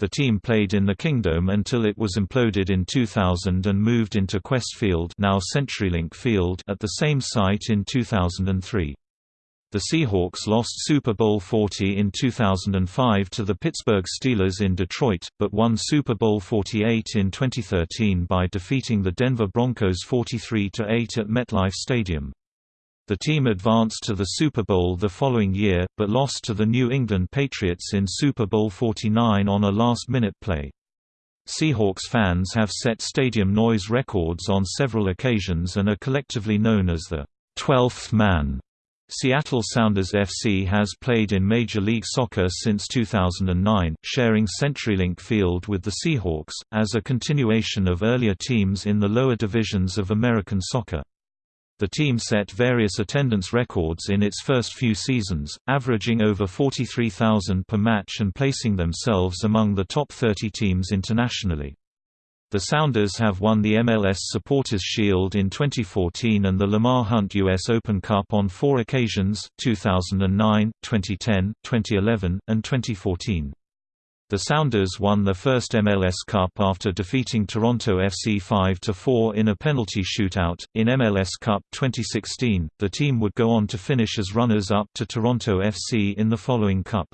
The team played in the Kingdome until it was imploded in 2000 and moved into Qwest Field, now CenturyLink Field at the same site in 2003. The Seahawks lost Super Bowl 40 in 2005 to the Pittsburgh Steelers in Detroit, but won Super Bowl 48 in 2013 by defeating the Denver Broncos 43–8 at MetLife Stadium. The team advanced to the Super Bowl the following year, but lost to the New England Patriots in Super Bowl 49 on a last-minute play. Seahawks fans have set stadium noise records on several occasions and are collectively known as the 12th man. Seattle Sounders FC has played in Major League Soccer since 2009, sharing CenturyLink Field with the Seahawks, as a continuation of earlier teams in the lower divisions of American soccer. The team set various attendance records in its first few seasons, averaging over 43,000 per match and placing themselves among the top 30 teams internationally. The Sounders have won the MLS Supporters Shield in 2014 and the Lamar Hunt U.S. Open Cup on four occasions 2009, 2010, 2011, and 2014. The Sounders won their first MLS Cup after defeating Toronto FC 5–4 in a penalty shootout. In MLS Cup 2016, the team would go on to finish as runners-up to Toronto FC in the following Cup.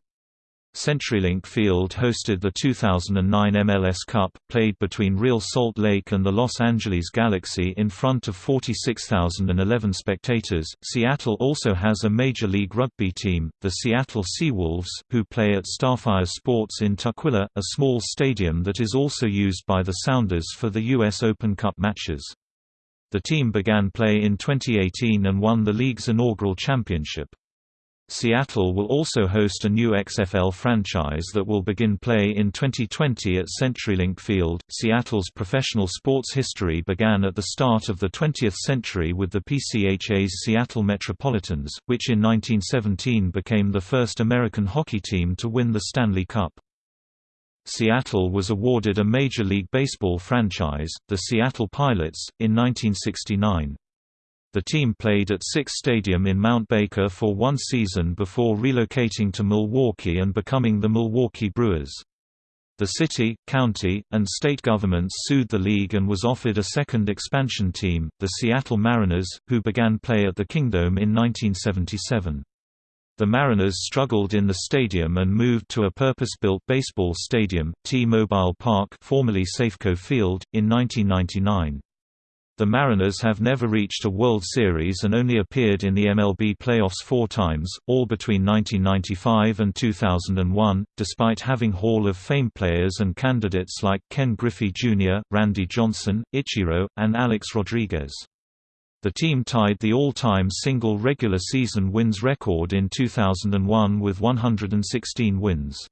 CenturyLink Field hosted the 2009 MLS Cup, played between Real Salt Lake and the Los Angeles Galaxy in front of 46,011 spectators. Seattle also has a Major League Rugby team, the Seattle Seawolves, who play at Starfire Sports in Tukwila, a small stadium that is also used by the Sounders for the U.S. Open Cup matches. The team began play in 2018 and won the league's inaugural championship. Seattle will also host a new XFL franchise that will begin play in 2020 at CenturyLink Field. Seattle's professional sports history began at the start of the 20th century with the PCHA's Seattle Metropolitans, which in 1917 became the first American hockey team to win the Stanley Cup. Seattle was awarded a Major League Baseball franchise, the Seattle Pilots, in 1969. The team played at Sicks' Stadium in Mount Baker for one season before relocating to Milwaukee and becoming the Milwaukee Brewers. The city, county, and state governments sued the league and was offered a second expansion team, the Seattle Mariners, who began play at the Kingdome in 1977. The Mariners struggled in the stadium and moved to a purpose-built baseball stadium, T-Mobile Park formerly Safeco Field, in 1999. The Mariners have never reached a World Series and only appeared in the MLB playoffs four times, all between 1995 and 2001, despite having Hall of Fame players and candidates like Ken Griffey Jr., Randy Johnson, Ichiro, and Alex Rodriguez. The team tied the all-time single regular season wins record in 2001 with 116 wins.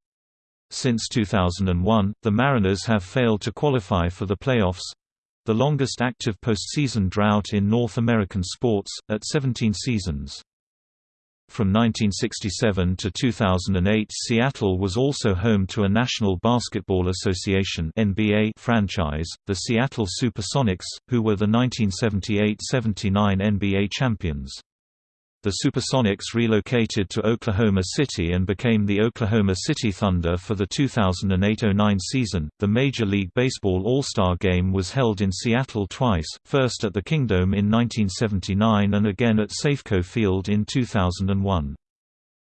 Since 2001, the Mariners have failed to qualify for the playoffs, the longest active postseason drought in North American sports, at 17 seasons. From 1967 to 2008 Seattle was also home to a National Basketball Association NBA franchise, the Seattle Supersonics, who were the 1978–79 NBA champions. The Supersonics relocated to Oklahoma City and became the Oklahoma City Thunder for the 2008–09 season. The Major League Baseball All-Star Game was held in Seattle twice, first at the Kingdome in 1979 and again at Safeco Field in 2001.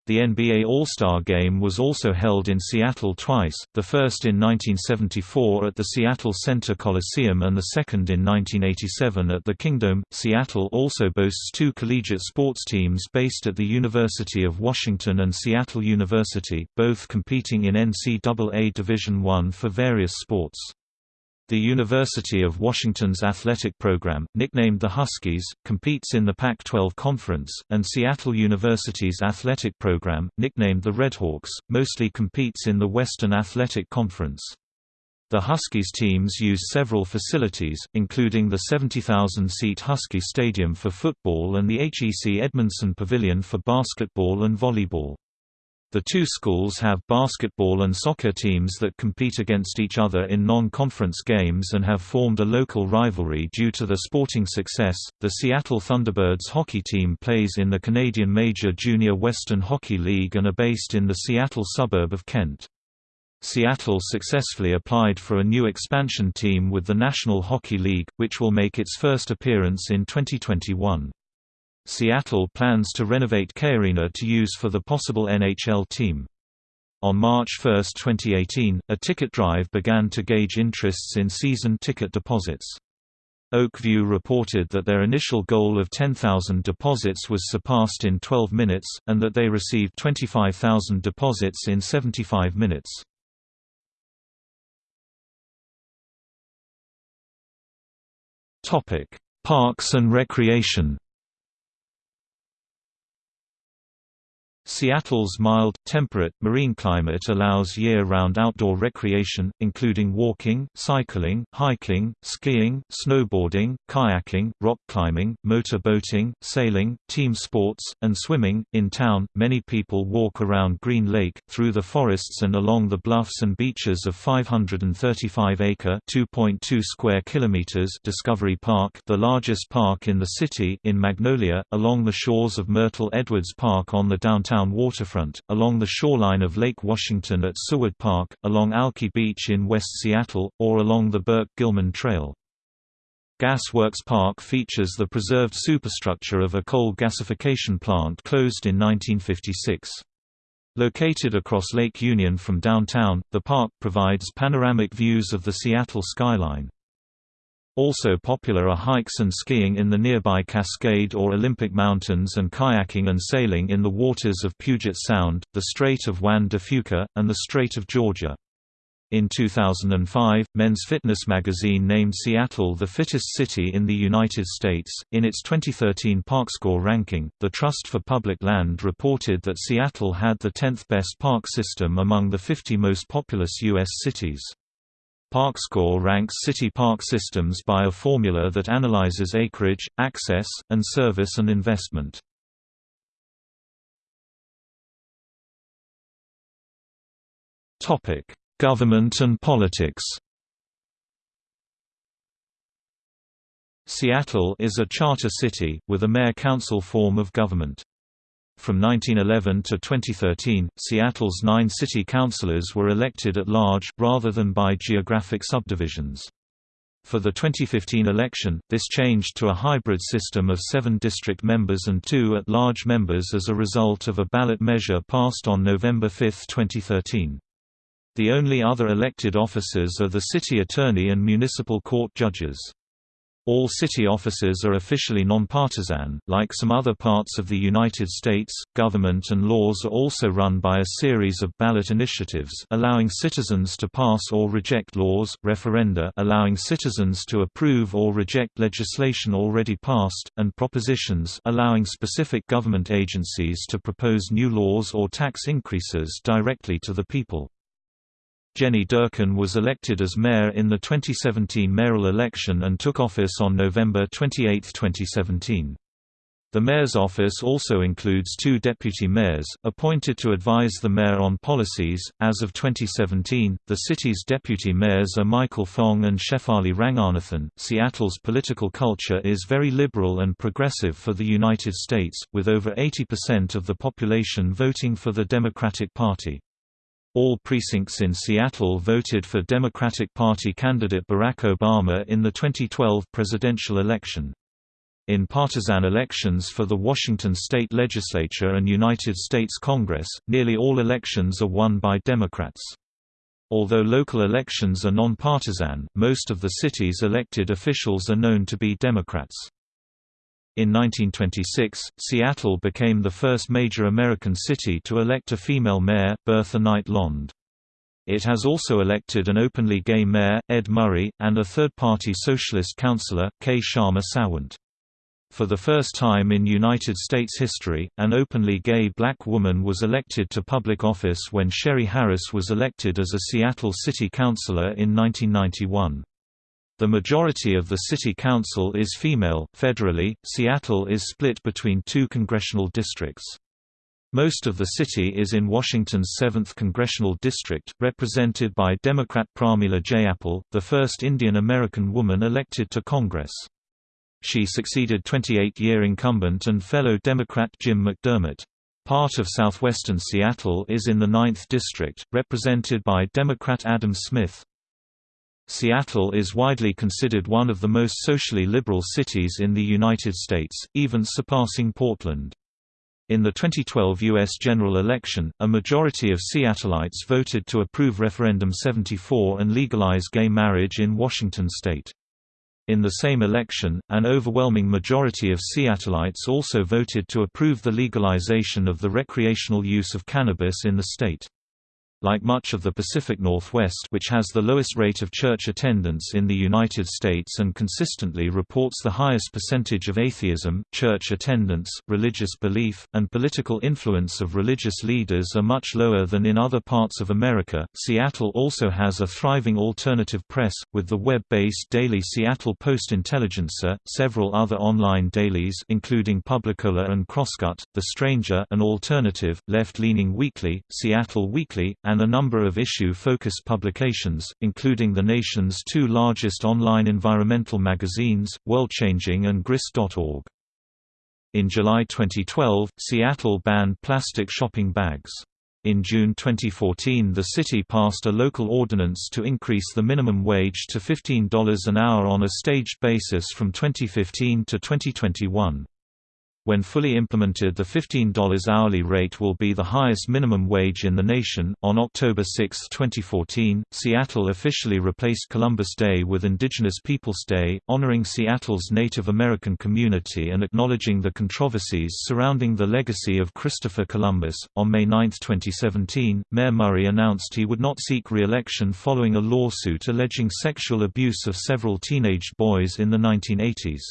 The NBA All-Star Game was also held in Seattle twice, the first in 1974 at the Seattle Center Coliseum and the second in 1987 at the Kingdome. Seattle also boasts two collegiate sports teams based at the University of Washington and Seattle University, both competing in NCAA Division I for various sports. The University of Washington's athletic program, nicknamed the Huskies, competes in the Pac-12 Conference, and Seattle University's athletic program, nicknamed the Redhawks, mostly competes in the Western Athletic Conference. The Huskies teams use several facilities, including the 70,000-seat Husky Stadium for football and the HEC Edmundson Pavilion for basketball and volleyball. The two schools have basketball and soccer teams that compete against each other in non-conference games and have formed a local rivalry due to their sporting success. The Seattle Thunderbirds hockey team plays in the Canadian Major Junior Western Hockey League and are based in the Seattle suburb of Kent. Seattle successfully applied for a new expansion team with the National Hockey League, which will make its first appearance in 2021. Seattle plans to renovate KeyArena to use for the possible NHL team. On March 1, 2018, a ticket drive began to gauge interests in season ticket deposits. Oakview reported that their initial goal of 10,000 deposits was surpassed in 12 minutes, and that they received 25,000 deposits in 75 minutes. Parks and recreation Seattle's mild, temperate, marine climate allows year-round outdoor recreation, including walking, cycling, hiking, skiing, snowboarding, kayaking, rock climbing, motor boating, sailing, team sports, and swimming. In town, many people walk around Green Lake, through the forests and along the bluffs and beaches of 535-acre (2.2 square kilometers) Discovery Park, the largest park in the city, in Magnolia, along the shores of Myrtle Edwards Park on the downtown downtown waterfront, along the shoreline of Lake Washington at Seward Park, along Alki Beach in West Seattle, or along the Burke-Gilman Trail. Gas Works Park features the preserved superstructure of a coal gasification plant closed in 1956. Located across Lake Union from downtown, the park provides panoramic views of the Seattle skyline. Also popular are hikes and skiing in the nearby Cascade or Olympic Mountains and kayaking and sailing in the waters of Puget Sound, the Strait of Juan de Fuca, and the Strait of Georgia. In 2005, Men's Fitness magazine named Seattle the fittest city in the United States. In its 2013 ParkScore ranking, the Trust for Public Land reported that Seattle had the 10th best park system among the 50 most populous U.S. cities. ParkScore ranks city park systems by a formula that analyzes acreage, access, and service and investment. Topic: Government and politics Seattle is a charter city, with a mayor-council form of government. From 1911 to 2013, Seattle's nine city councilors were elected at large, rather than by geographic subdivisions. For the 2015 election, this changed to a hybrid system of seven district members and two at-large members as a result of a ballot measure passed on November 5, 2013. The only other elected officers are the city attorney and municipal court judges. All city offices are officially nonpartisan. Like some other parts of the United States, government and laws are also run by a series of ballot initiatives allowing citizens to pass or reject laws, referenda allowing citizens to approve or reject legislation already passed, and propositions allowing specific government agencies to propose new laws or tax increases directly to the people. Jenny Durkan was elected as mayor in the 2017 mayoral election and took office on November 28, 2017. The mayor's office also includes two deputy mayors, appointed to advise the mayor on policies. As of 2017, the city's deputy mayors are Michael Fong and Shefali Ranganathan. Seattle's political culture is very liberal and progressive for the United States, with over 80% of the population voting for the Democratic Party. All precincts in Seattle voted for Democratic Party candidate Barack Obama in the 2012 presidential election. In partisan elections for the Washington state legislature and United States Congress, nearly all elections are won by Democrats. Although local elections are nonpartisan, most of the city's elected officials are known to be Democrats. In 1926, Seattle became the first major American city to elect a female mayor, Bertha Knight Landes. It has also elected an openly gay mayor, Ed Murray, and a third-party socialist councillor, Kshama Sawant. For the first time in United States history, an openly gay black woman was elected to public office when Sherry Harris was elected as a Seattle City Councilor in 1991. The majority of the city council is female. Federally, Seattle is split between two congressional districts. Most of the city is in Washington's 7th congressional district, represented by Democrat Pramila Jayapal, the first Indian American woman elected to Congress. She succeeded 28-year incumbent and fellow Democrat Jim McDermott. Part of southwestern Seattle is in the 9th District, represented by Democrat Adam Smith. Seattle is widely considered one of the most socially liberal cities in the United States, even surpassing Portland. In the 2012 U.S. general election, a majority of Seattleites voted to approve Referendum 74 and legalize gay marriage in Washington state. In the same election, an overwhelming majority of Seattleites also voted to approve the legalization of the recreational use of cannabis in the state. Like much of the Pacific Northwest which has the lowest rate of church attendance in the United States and consistently reports the highest percentage of atheism, church attendance, religious belief, and political influence of religious leaders are much lower than in other parts of America. Seattle also has a thriving alternative press, with the web-based daily Seattle Post-Intelligencer, several other online dailies including Publicola and Crosscut, The Stranger an alternative, left-leaning weekly, Seattle Weekly, and a number of issue-focused publications, including the nation's two largest online environmental magazines, WorldChanging and Grist.org. In July 2012, Seattle banned plastic shopping bags. In June 2014 the city passed a local ordinance to increase the minimum wage to $15 an hour on a staged basis from 2015 to 2021. When fully implemented, the $15 hourly rate will be the highest minimum wage in the nation. On October 6, 2014, Seattle officially replaced Columbus Day with Indigenous Peoples Day, honoring Seattle's Native American community and acknowledging the controversies surrounding the legacy of Christopher Columbus. On May 9, 2017, Mayor Murray announced he would not seek re election following a lawsuit alleging sexual abuse of several teenage boys in the 1980s.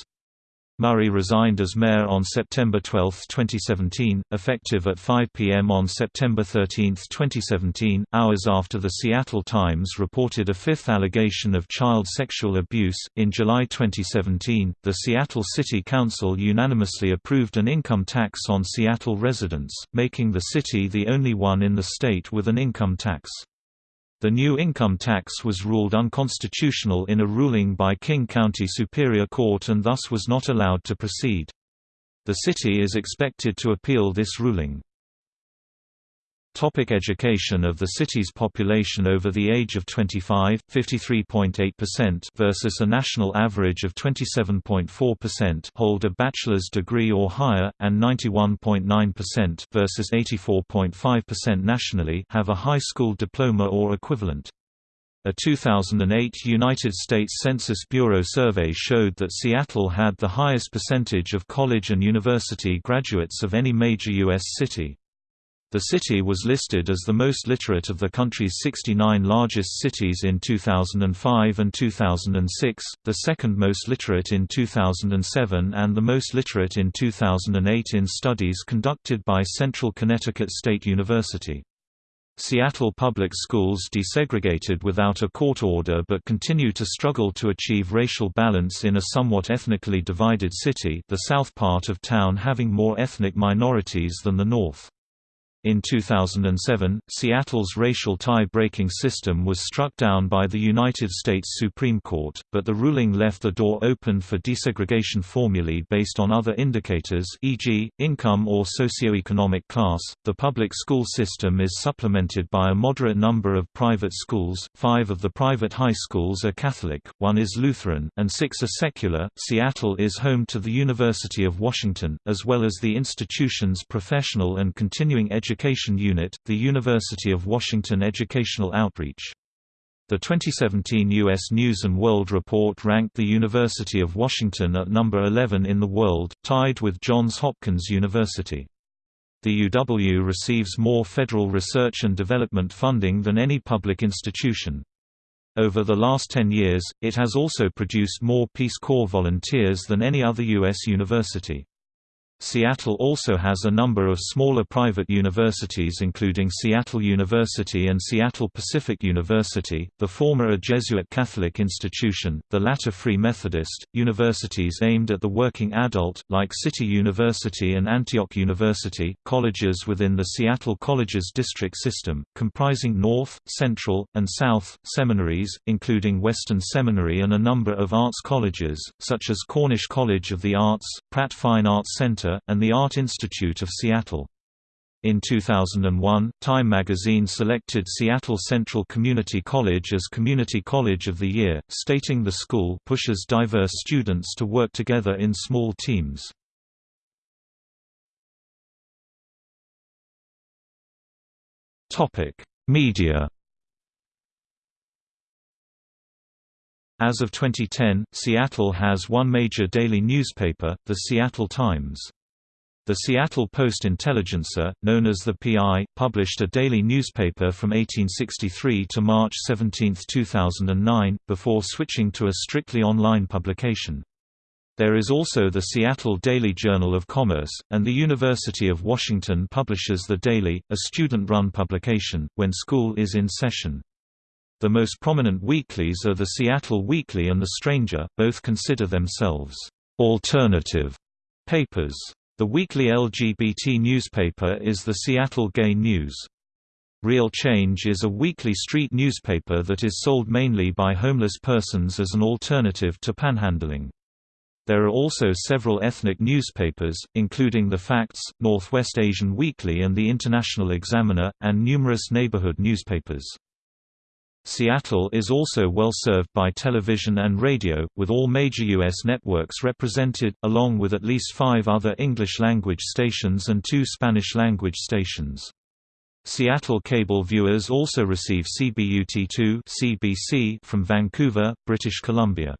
Murray resigned as mayor on September 12, 2017, effective at 5 p.m. on September 13, 2017, hours after the Seattle Times reported a fifth allegation of child sexual abuse. In July 2017, the Seattle City Council unanimously approved an income tax on Seattle residents, making the city the only one in the state with an income tax. The new income tax was ruled unconstitutional in a ruling by King County Superior Court and thus was not allowed to proceed. The city is expected to appeal this ruling. Topic education of the city's population over the age of 25, 53.8% versus a national average of 27.4% hold a bachelor's degree or higher, and 91.9% versus 84.5% nationally have a high school diploma or equivalent. A 2008 United States Census Bureau survey showed that Seattle had the highest percentage of college and university graduates of any major U.S. city. The city was listed as the most literate of the country's 69 largest cities in 2005 and 2006, the second most literate in 2007 and the most literate in 2008 in studies conducted by Central Connecticut State University. Seattle public schools desegregated without a court order but continue to struggle to achieve racial balance in a somewhat ethnically divided city the south part of town having more ethnic minorities than the north. In 2007, Seattle's racial tie-breaking system was struck down by the United States Supreme Court, but the ruling left the door open for desegregation formulae based on other indicators e.g., income or socioeconomic class. The public school system is supplemented by a moderate number of private schools, five of the private high schools are Catholic, one is Lutheran, and six are secular. Seattle is home to the University of Washington, as well as the institution's professional and continuing education Education Unit, the University of Washington Educational Outreach. The 2017 U.S. News & World Report ranked the University of Washington at number 11 in the world, tied with Johns Hopkins University. The UW receives more federal research and development funding than any public institution. Over the last 10 years, it has also produced more Peace Corps volunteers than any other U.S. university. Seattle also has a number of smaller private universities including Seattle University and Seattle Pacific University, the former a Jesuit Catholic institution, the latter Free Methodist, universities aimed at the working adult, like City University and Antioch University, colleges within the Seattle Colleges District System, comprising North, Central, and South, seminaries, including Western Seminary and a number of arts colleges, such as Cornish College of the Arts, Pratt Fine Arts Center, Center, and the Art Institute of Seattle. In 2001, Time magazine selected Seattle Central Community College as Community College of the Year, stating the school pushes diverse students to work together in small teams. Media As of 2010, Seattle has one major daily newspaper, the Seattle Times. The Seattle Post-Intelligencer, known as the PI, published a daily newspaper from 1863 to March 17, 2009, before switching to a strictly online publication. There is also the Seattle Daily Journal of Commerce, and the University of Washington publishes The Daily, a student-run publication, when school is in session. The most prominent weeklies are the Seattle Weekly and The Stranger, both consider themselves alternative papers. The weekly LGBT newspaper is the Seattle Gay News. Real Change is a weekly street newspaper that is sold mainly by homeless persons as an alternative to panhandling. There are also several ethnic newspapers, including The Facts, Northwest Asian Weekly and the International Examiner, and numerous neighborhood newspapers. Seattle is also well served by television and radio, with all major U.S. networks represented, along with at least five other English-language stations and two Spanish-language stations. Seattle cable viewers also receive CBUT2 CBC from Vancouver, British Columbia.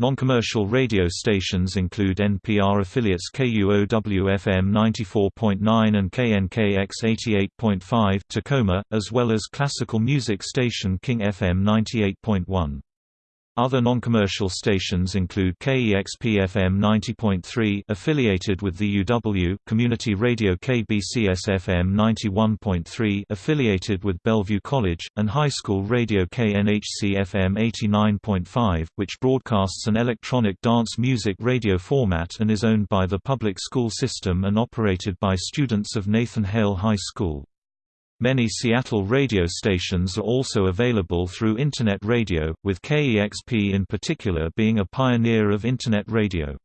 Non-commercial radio stations include NPR affiliates KUOW-FM 94.9 and KNKX 88.5 Tacoma, as well as classical music station King FM 98.1. Other non-commercial stations include KEXP-FM 90.3 affiliated with the UW, community radio KBCS-FM 91.3 affiliated with Bellevue College, and high school radio KNHC-FM 89.5, which broadcasts an electronic dance music radio format and is owned by the public school system and operated by students of Nathan Hale High School. Many Seattle radio stations are also available through Internet radio, with KEXP in particular being a pioneer of Internet radio.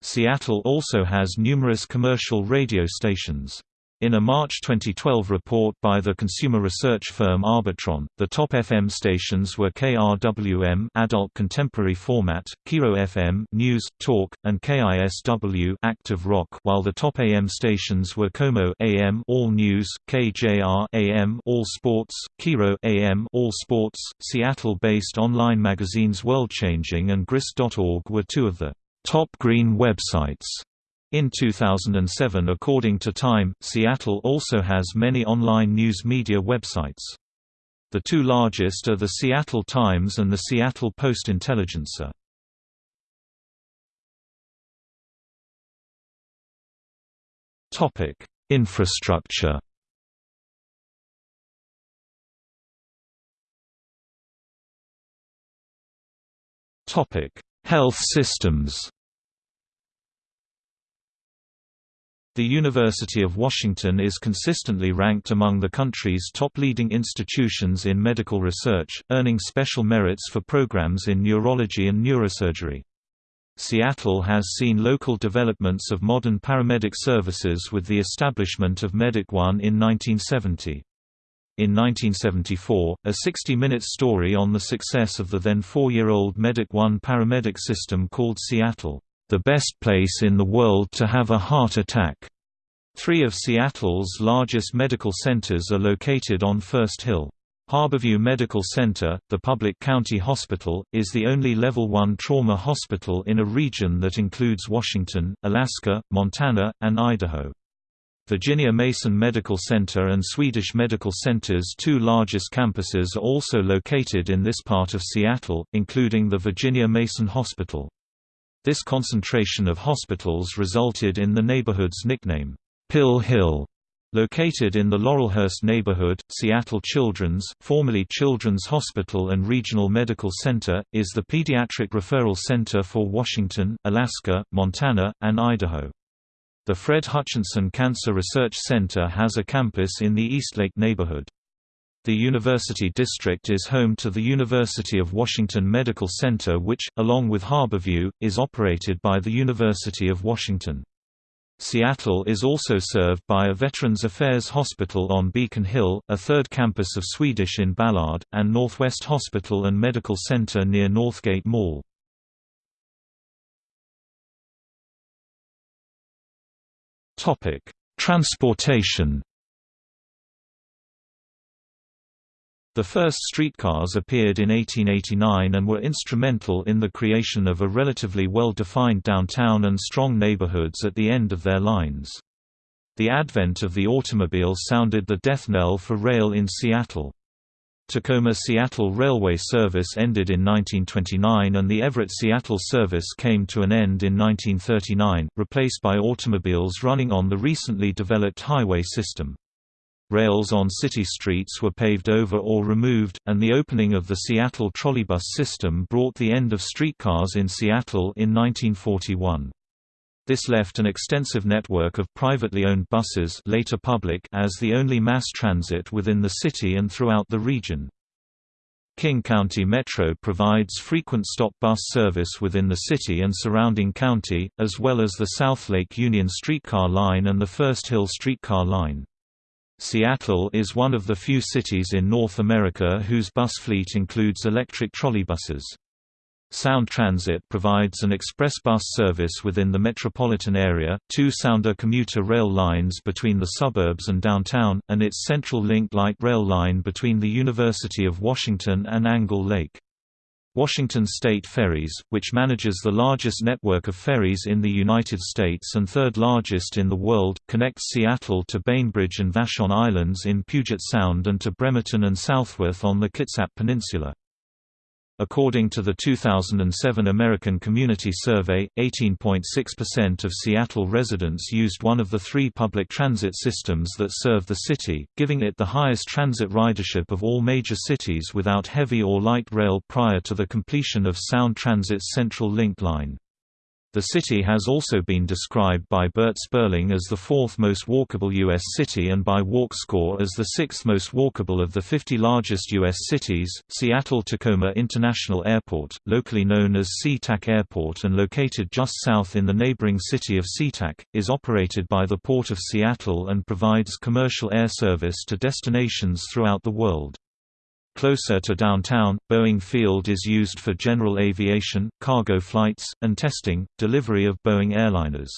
Seattle also has numerous commercial radio stations. In a March 2012 report by the consumer research firm Arbitron, the top FM stations were KRWM adult contemporary format, KIRO FM news, talk, and KISW active rock, while the top AM stations were KOMO AM all news, KJR AM all sports, KIRO AM all sports. Seattle-based online magazines Worldchanging and Grist.org were two of the top green websites in 2007 according to Time, Seattle also has many online news media websites. The two largest are the Seattle Times and the Seattle Post-Intelligencer. Infrastructure Health systems The University of Washington is consistently ranked among the country's top leading institutions in medical research, earning special merits for programs in neurology and neurosurgery. Seattle has seen local developments of modern paramedic services with the establishment of Medic One in 1970. In 1974, a 60-minute story on the success of the then four-year-old Medic One paramedic system called Seattle, "...the best place in the world to have a heart attack." Three of Seattle's largest medical centers are located on First Hill. Harborview Medical Center, the public county hospital, is the only Level 1 trauma hospital in a region that includes Washington, Alaska, Montana, and Idaho. Virginia Mason Medical Center and Swedish Medical Center's two largest campuses are also located in this part of Seattle, including the Virginia Mason Hospital. This concentration of hospitals resulted in the neighborhood's nickname, Pill Hill. Located in the Laurelhurst neighborhood, Seattle Children's formerly Children's Hospital and Regional Medical Center, is the pediatric referral center for Washington, Alaska, Montana, and Idaho. The Fred Hutchinson Cancer Research Center has a campus in the Eastlake neighborhood. The University District is home to the University of Washington Medical Center which, along with Harborview, is operated by the University of Washington. Seattle is also served by a Veterans Affairs Hospital on Beacon Hill, a third campus of Swedish in Ballard, and Northwest Hospital and Medical Center near Northgate Mall. Transportation The first streetcars appeared in 1889 and were instrumental in the creation of a relatively well-defined downtown and strong neighborhoods at the end of their lines. The advent of the automobile sounded the death knell for rail in Seattle. Tacoma-Seattle Railway service ended in 1929 and the Everett-Seattle service came to an end in 1939, replaced by automobiles running on the recently developed highway system. Rails on city streets were paved over or removed, and the opening of the Seattle trolleybus system brought the end of streetcars in Seattle in 1941. This left an extensive network of privately owned buses later public as the only mass transit within the city and throughout the region. King County Metro provides frequent stop bus service within the city and surrounding county, as well as the South Lake Union streetcar line and the First Hill streetcar line. Seattle is one of the few cities in North America whose bus fleet includes electric trolleybuses. Sound Transit provides an express bus service within the metropolitan area, two Sounder commuter rail lines between the suburbs and downtown, and its Central Link light rail line between the University of Washington and Angle Lake. Washington State Ferries, which manages the largest network of ferries in the United States and third largest in the world, connects Seattle to Bainbridge and Vashon Islands in Puget Sound and to Bremerton and Southworth on the Kitsap Peninsula. According to the 2007 American Community Survey, 18.6% of Seattle residents used one of the three public transit systems that serve the city, giving it the highest transit ridership of all major cities without heavy or light rail prior to the completion of Sound Transit's Central Link line. The city has also been described by Bert Sperling as the fourth most walkable U.S. city and by WalkScore as the sixth most walkable of the 50 largest U.S. cities. Seattle Tacoma International Airport, locally known as SeaTac Airport and located just south in the neighboring city of SeaTac, is operated by the Port of Seattle and provides commercial air service to destinations throughout the world. Closer to downtown, Boeing Field is used for general aviation, cargo flights, and testing, delivery of Boeing airliners.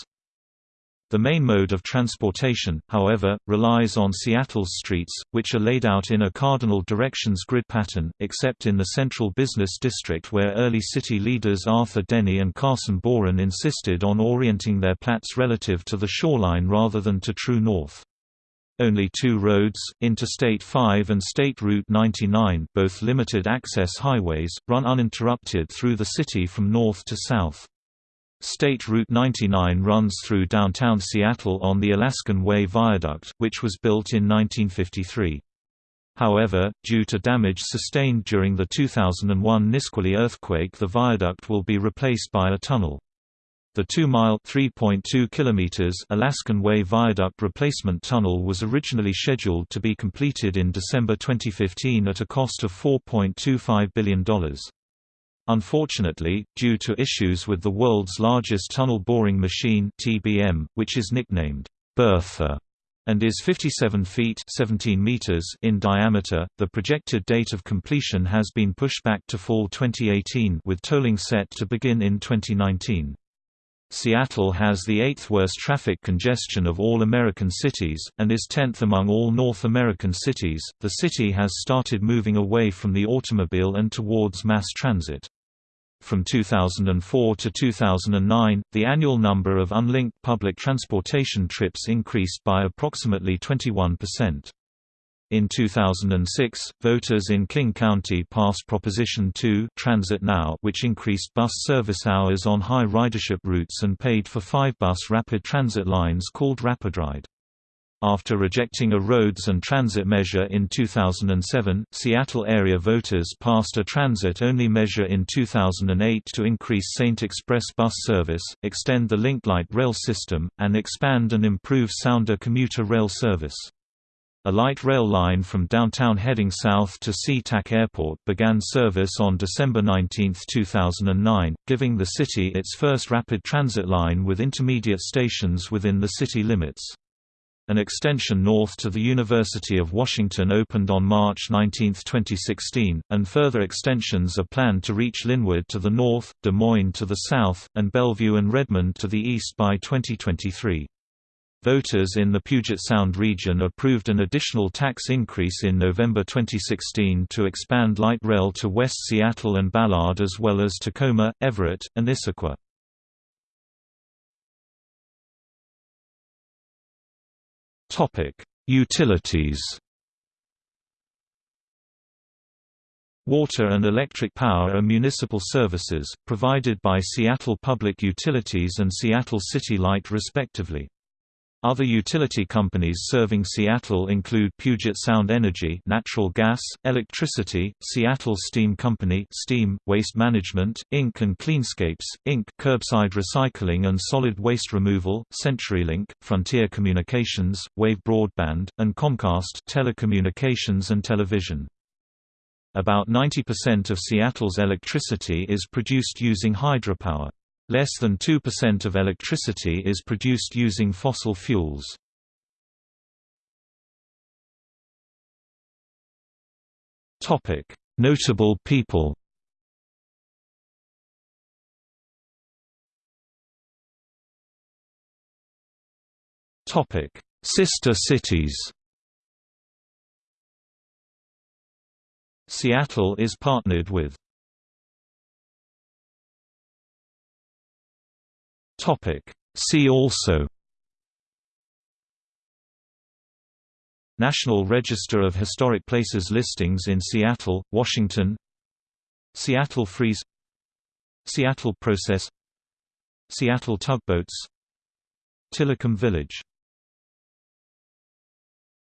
The main mode of transportation, however, relies on Seattle's streets, which are laid out in a cardinal directions grid pattern, except in the central business district where early city leaders Arthur Denny and Carson Boren insisted on orienting their plats relative to the shoreline rather than to true north. Only two roads, Interstate 5 and State Route 99 both limited-access highways, run uninterrupted through the city from north to south. State Route 99 runs through downtown Seattle on the Alaskan Way Viaduct, which was built in 1953. However, due to damage sustained during the 2001 Nisqually earthquake the viaduct will be replaced by a tunnel. The 2-mile (3.2 kilometers) Alaskan Way Viaduct Replacement Tunnel was originally scheduled to be completed in December 2015 at a cost of $4.25 billion. Unfortunately, due to issues with the world's largest tunnel boring machine (TBM), which is nicknamed Bertha and is 57 feet 17 meters in diameter. The projected date of completion has been pushed back to fall 2018 with tolling set to begin in 2019. Seattle has the eighth worst traffic congestion of all American cities, and is 10th among all North American cities. The city has started moving away from the automobile and towards mass transit. From 2004 to 2009, the annual number of unlinked public transportation trips increased by approximately 21%. In 2006, voters in King County passed Proposition 2 Transit Now which increased bus service hours on high ridership routes and paid for five bus rapid transit lines called RapidRide. After rejecting a roads and transit measure in 2007, Seattle area voters passed a transit-only measure in 2008 to increase Saint Express bus service, extend the Link Light rail system, and expand and improve Sounder commuter rail service. A light rail line from downtown heading south to SeaTac Airport began service on December 19, 2009, giving the city its first rapid transit line with intermediate stations within the city limits. An extension north to the University of Washington opened on March 19, 2016, and further extensions are planned to reach Lynnwood to the north, Des Moines to the south, and Bellevue and Redmond to the east by 2023. Voters in the Puget Sound region approved an additional tax increase in November 2016 to expand light rail to West Seattle and Ballard as well as Tacoma, Everett, and Issaquah. Utilities. Water and electric power are municipal services, provided by Seattle Public Utilities and Seattle City Light respectively. Other utility companies serving Seattle include Puget Sound Energy natural gas, electricity, Seattle Steam Company steam, Waste Management, Inc. and Cleanscapes, Inc. curbside recycling and solid waste removal, CenturyLink, Frontier Communications, Wave Broadband, and Comcast telecommunications and television. About 90% of Seattle's electricity is produced using hydropower. Less than 2% of electricity is produced using fossil fuels. Topic Notable people Topic: Sister cities Seattle is partnered with Topic. See also National Register of Historic Places listings in Seattle, Washington Seattle Freeze Seattle Process Seattle Tugboats Tillicum Village